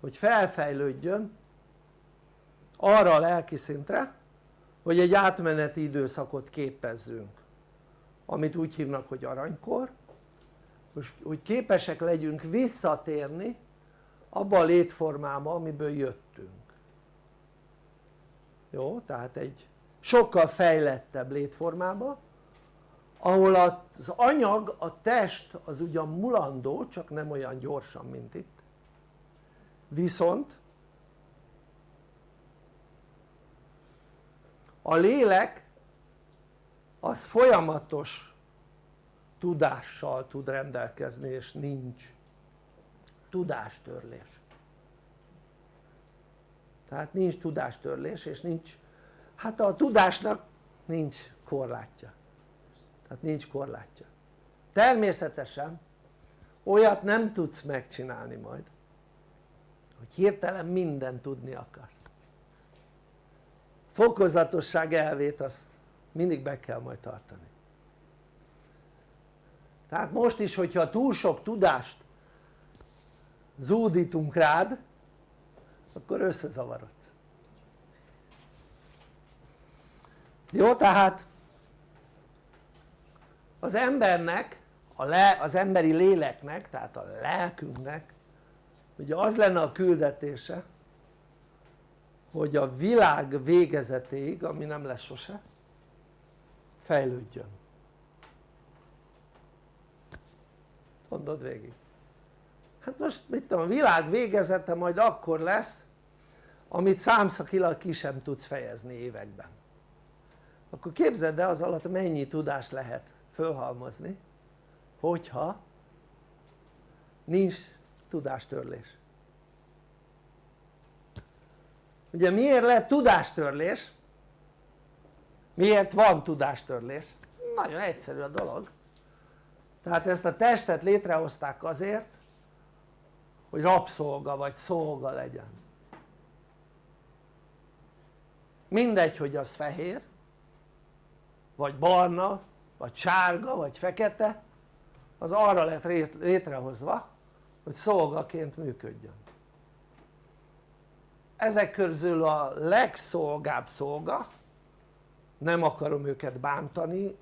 hogy felfejlődjön arra a lelki szintre hogy egy átmeneti időszakot képezzünk amit úgy hívnak hogy aranykor most úgy képesek legyünk visszatérni abba a létformába amiből jöttünk jó? tehát egy sokkal fejlettebb létformába ahol az anyag, a test az ugyan mulandó csak nem olyan gyorsan mint itt viszont a lélek az folyamatos tudással tud rendelkezni és nincs tudástörlés. Tehát nincs tudástörlés és nincs hát a tudásnak nincs korlátja. Tehát nincs korlátja. Természetesen olyat nem tudsz megcsinálni majd hogy hirtelen mindent tudni akarsz. Fokozatosság elvét azt mindig be kell majd tartani. Tehát most is hogyha túl sok tudást zúdítunk rád akkor összezavarodsz. Jó tehát az embernek a le, az emberi léleknek tehát a lelkünknek ugye az lenne a küldetése hogy a világ végezetéig ami nem lesz sose fejlődjön. Mondod végig. Hát most mit tudom a világ végezete majd akkor lesz amit számszakilag ki sem tudsz fejezni években. Akkor képzeld el az alatt mennyi tudást lehet fölhalmozni hogyha nincs tudástörlés. Ugye miért lett tudástörlés? Miért van tudástörlés? nagyon egyszerű a dolog. Tehát ezt a testet létrehozták azért hogy rabszolga vagy szolga legyen. Mindegy hogy az fehér vagy barna vagy sárga vagy fekete az arra lett létrehozva hogy szolgaként működjön. Ezek közül a legszolgább szolga nem akarom őket bántani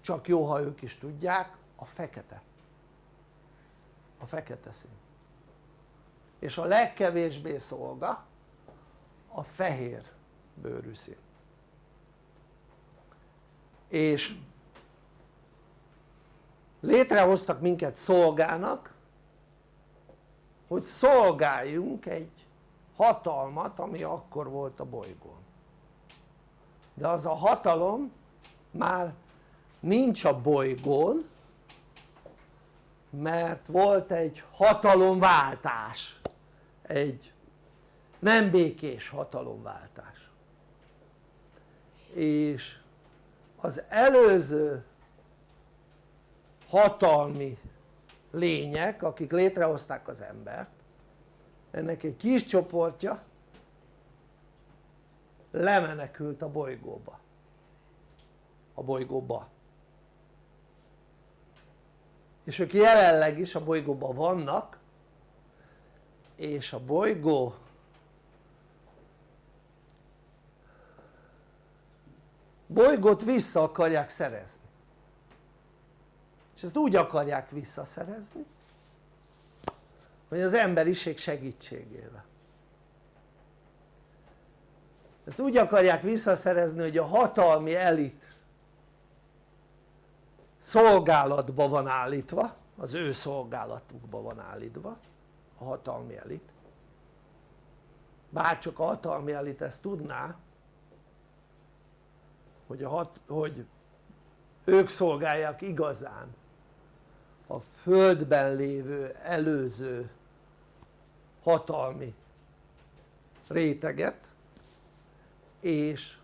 csak jó ha ők is tudják a fekete. A fekete szín. És a legkevésbé szolga a fehér bőrű szín. És létrehoztak minket szolgának hogy szolgáljunk egy hatalmat ami akkor volt a bolygón de az a hatalom már nincs a bolygón mert volt egy hatalomváltás. Egy nem békés hatalomváltás. És az előző hatalmi lények akik létrehozták az embert ennek egy kis csoportja lemenekült a bolygóba. A bolygóba. És ők jelenleg is a bolygóban vannak és a bolygó bolygót vissza akarják szerezni. És ezt úgy akarják visszaszerezni hogy az emberiség segítségével ezt úgy akarják visszaszerezni hogy a hatalmi elit szolgálatba van állítva az ő szolgálatukba van állítva a hatalmi elit. Bárcsak a hatalmi elit ezt tudná hogy, a hat, hogy ők szolgálják igazán a földben lévő előző hatalmi réteget és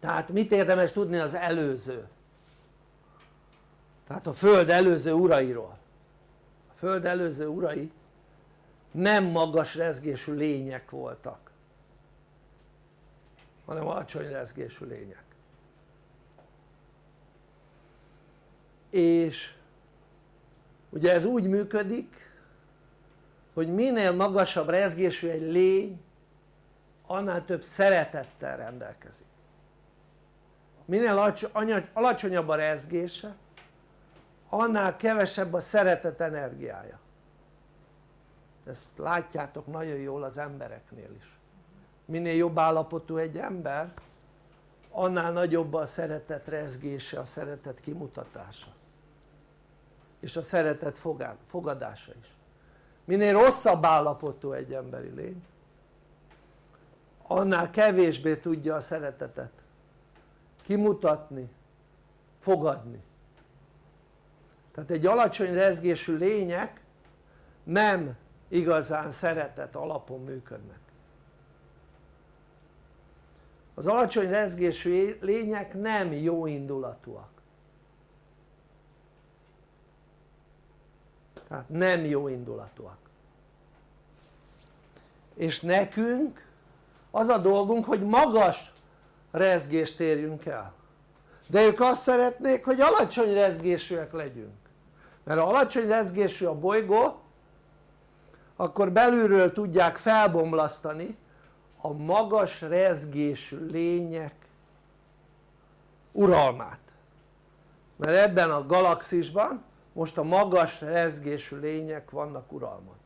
tehát mit érdemes tudni az előző? Tehát a föld előző urairól. A föld előző urai nem magas rezgésű lények voltak hanem alacsony rezgésű lények. És ugye ez úgy működik hogy minél magasabb rezgésű egy lény annál több szeretettel rendelkezik. Minél alacsonyabb a rezgése annál kevesebb a szeretet energiája. Ezt látjátok nagyon jól az embereknél is. Minél jobb állapotú egy ember annál nagyobb a szeretet rezgése, a szeretet kimutatása. És a szeretet fogadása is. Minél rosszabb állapotú egy emberi lény annál kevésbé tudja a szeretetet. Kimutatni, fogadni. Tehát egy alacsony rezgésű lények nem igazán szeretet alapon működnek. Az alacsony rezgésű lények nem jó indulatúak. Tehát nem jó indulatúak. És nekünk az a dolgunk hogy magas rezgést érjünk el. De ők azt szeretnék hogy alacsony rezgésűek legyünk. Mert ha alacsony rezgésű a bolygó akkor belülről tudják felbomlasztani a magas rezgésű lények uralmát. Mert ebben a galaxisban most a magas rezgésű lények vannak uralmon.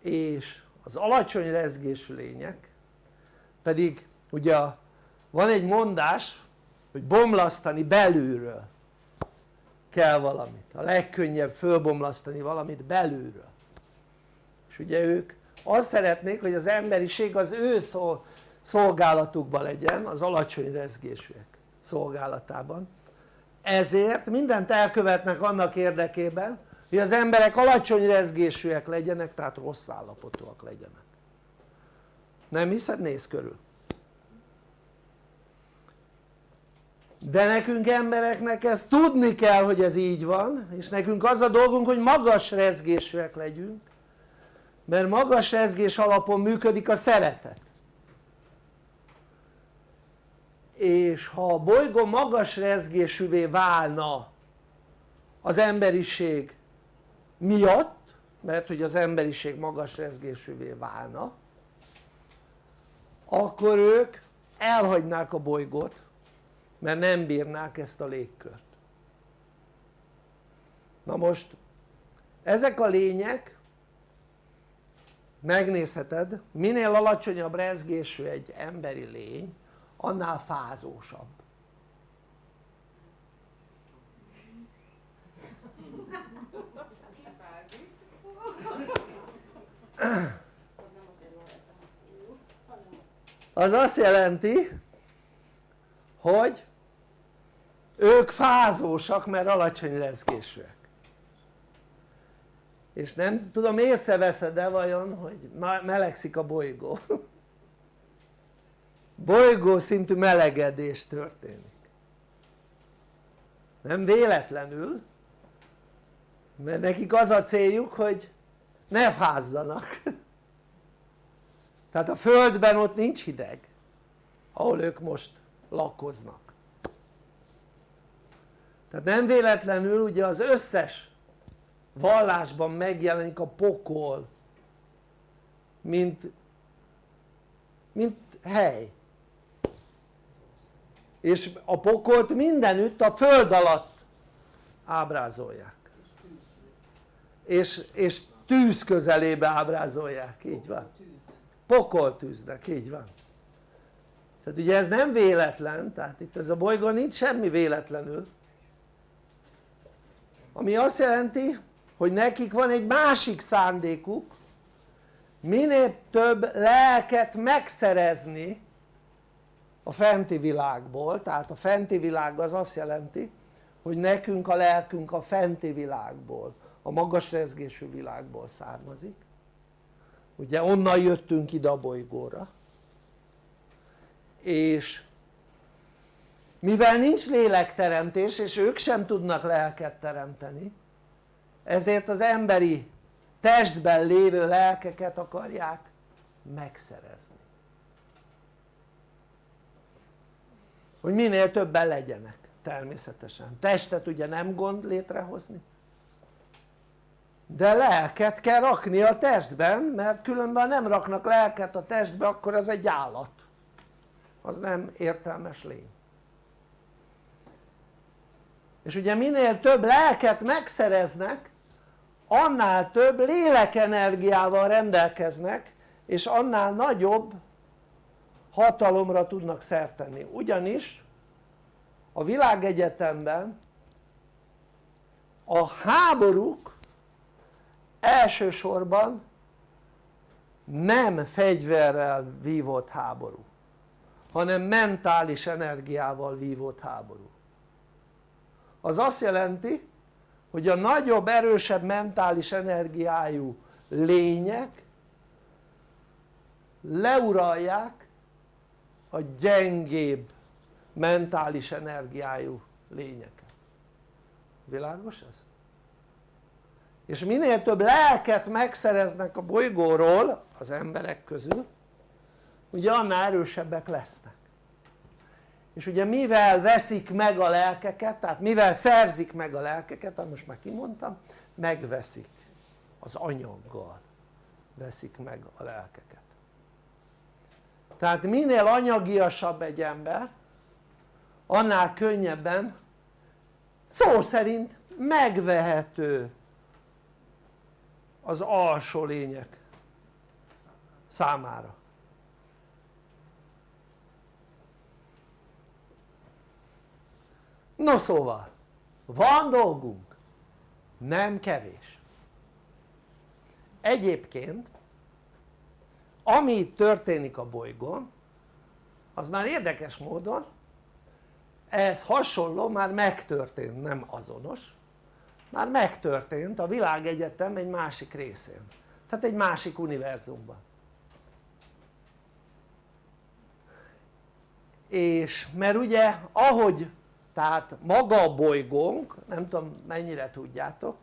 És az alacsony rezgésű lények pedig ugye van egy mondás hogy bomlasztani belülről kell valamit, a legkönnyebb fölbomlasztani valamit belülről. És ugye ők azt szeretnék hogy az emberiség az ő szolgálatukban legyen az alacsony rezgésűek szolgálatában. Ezért mindent elkövetnek annak érdekében hogy az emberek alacsony rezgésűek legyenek tehát rossz állapotúak legyenek. Nem hiszed? nézz körül. De nekünk embereknek ezt tudni kell hogy ez így van és nekünk az a dolgunk hogy magas rezgésűek legyünk mert magas rezgés alapon működik a szeretet. És ha a bolygó magas rezgésűvé válna az emberiség miatt mert hogy az emberiség magas rezgésűvé válna akkor ők elhagynák a bolygót mert nem bírnák ezt a légkört. Na most ezek a lények megnézheted minél alacsonyabb rezgésű egy emberi lény annál fázósabb az azt jelenti hogy ők fázósak mert alacsony rezgésűek. És nem tudom észreveszed-e vajon hogy melegszik a bolygó. Bolygó szintű melegedés történik. Nem véletlenül mert nekik az a céljuk hogy ne fázzanak. Tehát a földben ott nincs hideg ahol ők most lakoznak. Tehát nem véletlenül ugye az összes vallásban megjelenik a pokol mint, mint hely. És a pokolt mindenütt a föld alatt ábrázolják. És, és tűz közelébe ábrázolják, így van. Pokoltűznek, így van. Tehát ugye ez nem véletlen, tehát itt ez a bolygó nincs semmi véletlenül. Ami azt jelenti hogy nekik van egy másik szándékuk minél több lelket megszerezni a fenti világból, tehát a fenti világ az azt jelenti hogy nekünk a lelkünk a fenti világból, a magas rezgésű világból származik. Ugye onnan jöttünk ide a bolygóra. És mivel nincs lélekteremtés és ők sem tudnak lelket teremteni ezért az emberi testben lévő lelkeket akarják megszerezni. Hogy minél többen legyenek természetesen, testet ugye nem gond létrehozni de lelket kell rakni a testben mert különben nem raknak lelket a testbe akkor az egy állat. Az nem értelmes lény. És ugye minél több lelket megszereznek annál több lélekenergiával rendelkeznek és annál nagyobb hatalomra tudnak szert tenni. Ugyanis a világegyetemben a háborúk elsősorban nem fegyverrel vívott háború hanem mentális energiával vívott háború az azt jelenti hogy a nagyobb erősebb mentális energiájú lények leuralják a gyengébb mentális energiájú lényeket világos ez? És minél több lelket megszereznek a bolygóról az emberek közül ugye annál erősebbek lesznek. És ugye mivel veszik meg a lelkeket, tehát mivel szerzik meg a lelkeket, hát most már kimondtam, megveszik az anyaggal veszik meg a lelkeket. Tehát minél anyagiasabb egy ember annál könnyebben szó szerint megvehető az alsó lények számára. No szóval van dolgunk nem kevés. Egyébként ami történik a bolygón az már érdekes módon ez hasonló már megtörtént, nem azonos már megtörtént a világegyetem egy másik részén. Tehát egy másik univerzumban. És mert ugye ahogy tehát maga a bolygónk nem tudom mennyire tudjátok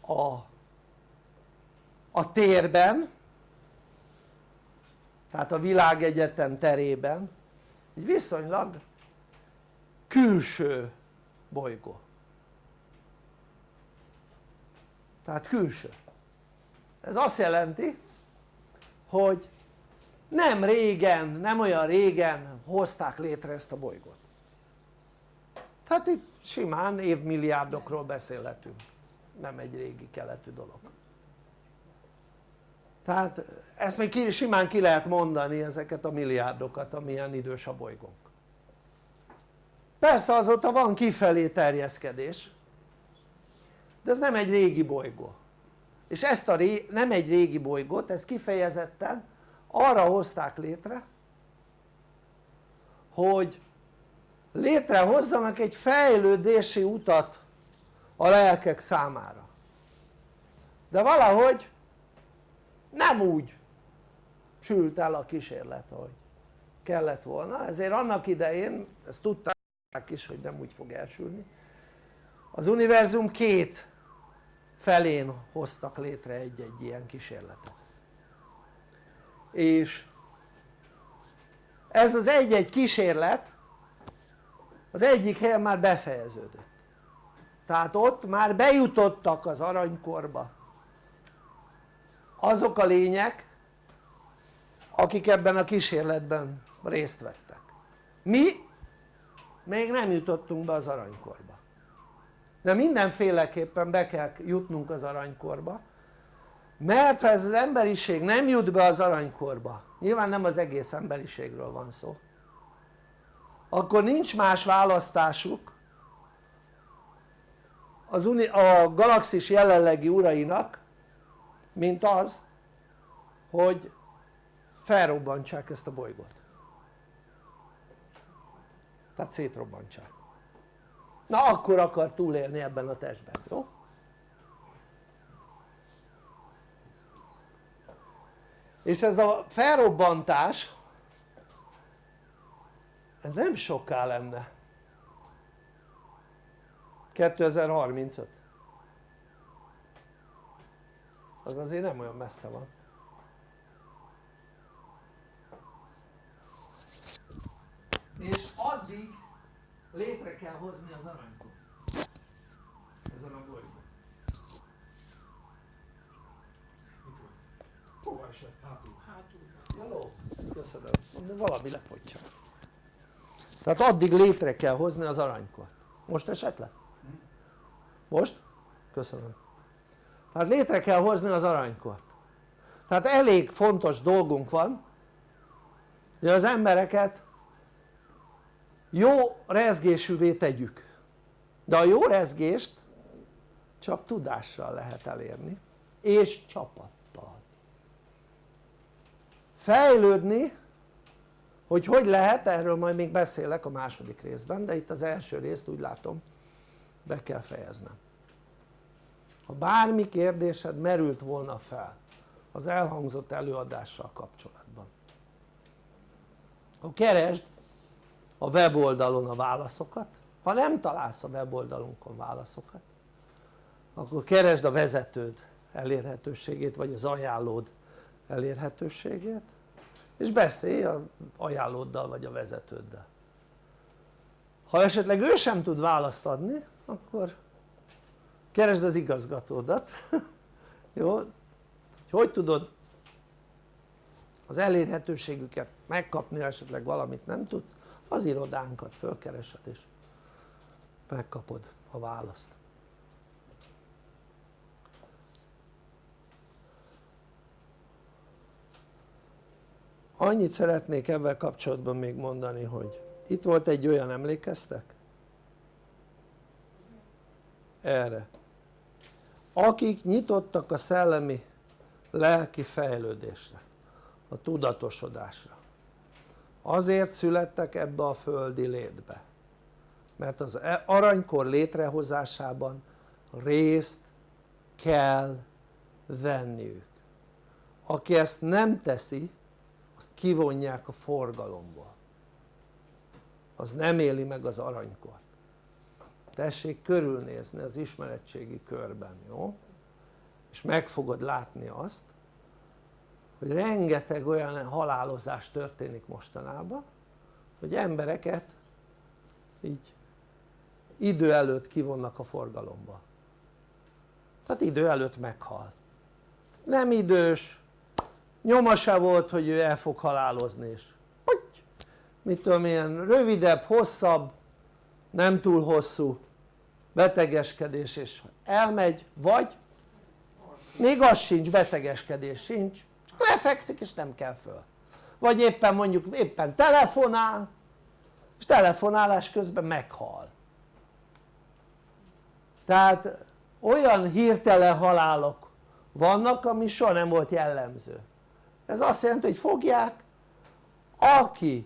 a, a térben tehát a világegyetem terében egy viszonylag külső bolygó tehát külső. Ez azt jelenti hogy nem régen, nem olyan régen hozták létre ezt a bolygót. Tehát itt simán évmilliárdokról beszélhetünk nem egy régi keletű dolog. Tehát ezt még ki, simán ki lehet mondani ezeket a milliárdokat amilyen idős a bolygónk. Persze azóta van kifelé terjeszkedés de ez nem egy régi bolygó. És ezt a ré, nem egy régi bolygót, ez kifejezetten arra hozták létre hogy létrehozzanak egy fejlődési utat a lelkek számára. De valahogy nem úgy sült el a kísérlet ahogy kellett volna. Ezért annak idején ezt tudták is hogy nem úgy fog elsülni az univerzum két felén hoztak létre egy-egy ilyen kísérletet. És ez az egy-egy kísérlet az egyik helyen már befejeződött. Tehát ott már bejutottak az aranykorba azok a lények akik ebben a kísérletben részt vettek. Mi még nem jutottunk be az aranykorba de mindenféleképpen be kell jutnunk az aranykorba mert ha ez az emberiség nem jut be az aranykorba nyilván nem az egész emberiségről van szó akkor nincs más választásuk. Az uni a galaxis jelenlegi urainak mint az hogy felrobbantsák ezt a bolygót. Tehát szétrobbantsák na akkor akar túlélni ebben a testben, jó? és ez a felrobbantás ez nem soká lenne. 2035 az azért nem olyan messze van. És addig létre kell hozni az aranykot. Ezen a bolygón. Hova esett? hátul. Hello. köszönöm, de valami lepontja tehát addig létre kell hozni az aranykot. Most esett le? most? köszönöm. Tehát létre kell hozni az aranykort tehát elég fontos dolgunk van hogy az embereket jó rezgésűvé tegyük. De a jó rezgést csak tudással lehet elérni és csapattal. Fejlődni hogy hogy lehet erről majd még beszélek a második részben de itt az első részt úgy látom be kell fejeznem. Ha bármi kérdésed merült volna fel az elhangzott előadással kapcsolatban akkor keresd a weboldalon a válaszokat. Ha nem találsz a weboldalunkon válaszokat akkor keresd a vezetőd elérhetőségét vagy az ajánlód elérhetőségét és beszélj a ajánlóddal vagy a vezetőddel. Ha esetleg ő sem tud választ adni akkor keresd az igazgatódat. Jó? hogy hogy tudod az elérhetőségüket megkapni ha esetleg valamit nem tudsz az irodánkat fölkeresed és megkapod a választ. Annyit szeretnék ebben kapcsolatban még mondani hogy itt volt egy olyan emlékeztek? erre. Akik nyitottak a szellemi lelki fejlődésre a tudatosodásra azért születtek ebbe a földi létbe. Mert az e- aranykor létrehozásában részt kell venniük. Aki ezt nem teszi azt kivonják a forgalomból. Az nem éli meg az aranykort. Tessék körülnézni az ismeretségi körben, jó? és meg fogod látni azt hogy rengeteg olyan halálozás történik mostanában hogy embereket így idő előtt kivonnak a forgalomba. Tehát idő előtt meghal. Nem idős nyoma se volt hogy ő el fog halálozni és hogy? Mit tudom ilyen rövidebb, hosszabb nem túl hosszú betegeskedés és elmegy vagy még az sincs, betegeskedés sincs lefekszik és nem kell föl. Vagy éppen mondjuk éppen telefonál és telefonálás közben meghal. Tehát olyan hirtelen halálok vannak ami soha nem volt jellemző. Ez azt jelenti hogy fogják akinek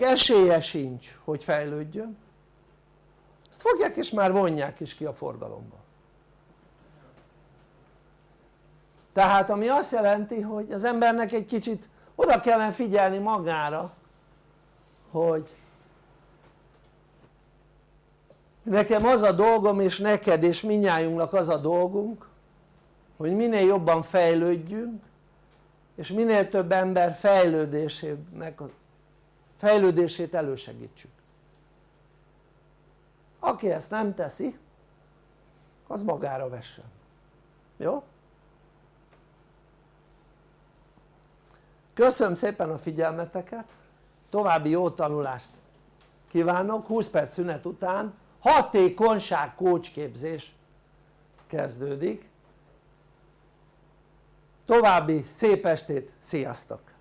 esélye sincs hogy fejlődjön ezt fogják és már vonják is ki a forgalomba tehát ami azt jelenti hogy az embernek egy kicsit oda kellene figyelni magára hogy nekem az a dolgom és neked és minnyájunknak az a dolgunk hogy minél jobban fejlődjünk és minél több ember fejlődésének, fejlődését elősegítsük aki ezt nem teszi az magára vessen, jó? Köszönöm szépen a figyelmeteket. További jó tanulást kívánok. 20 perc szünet után hatékonyság kócsképzés kezdődik. További szép estét, sziasztok!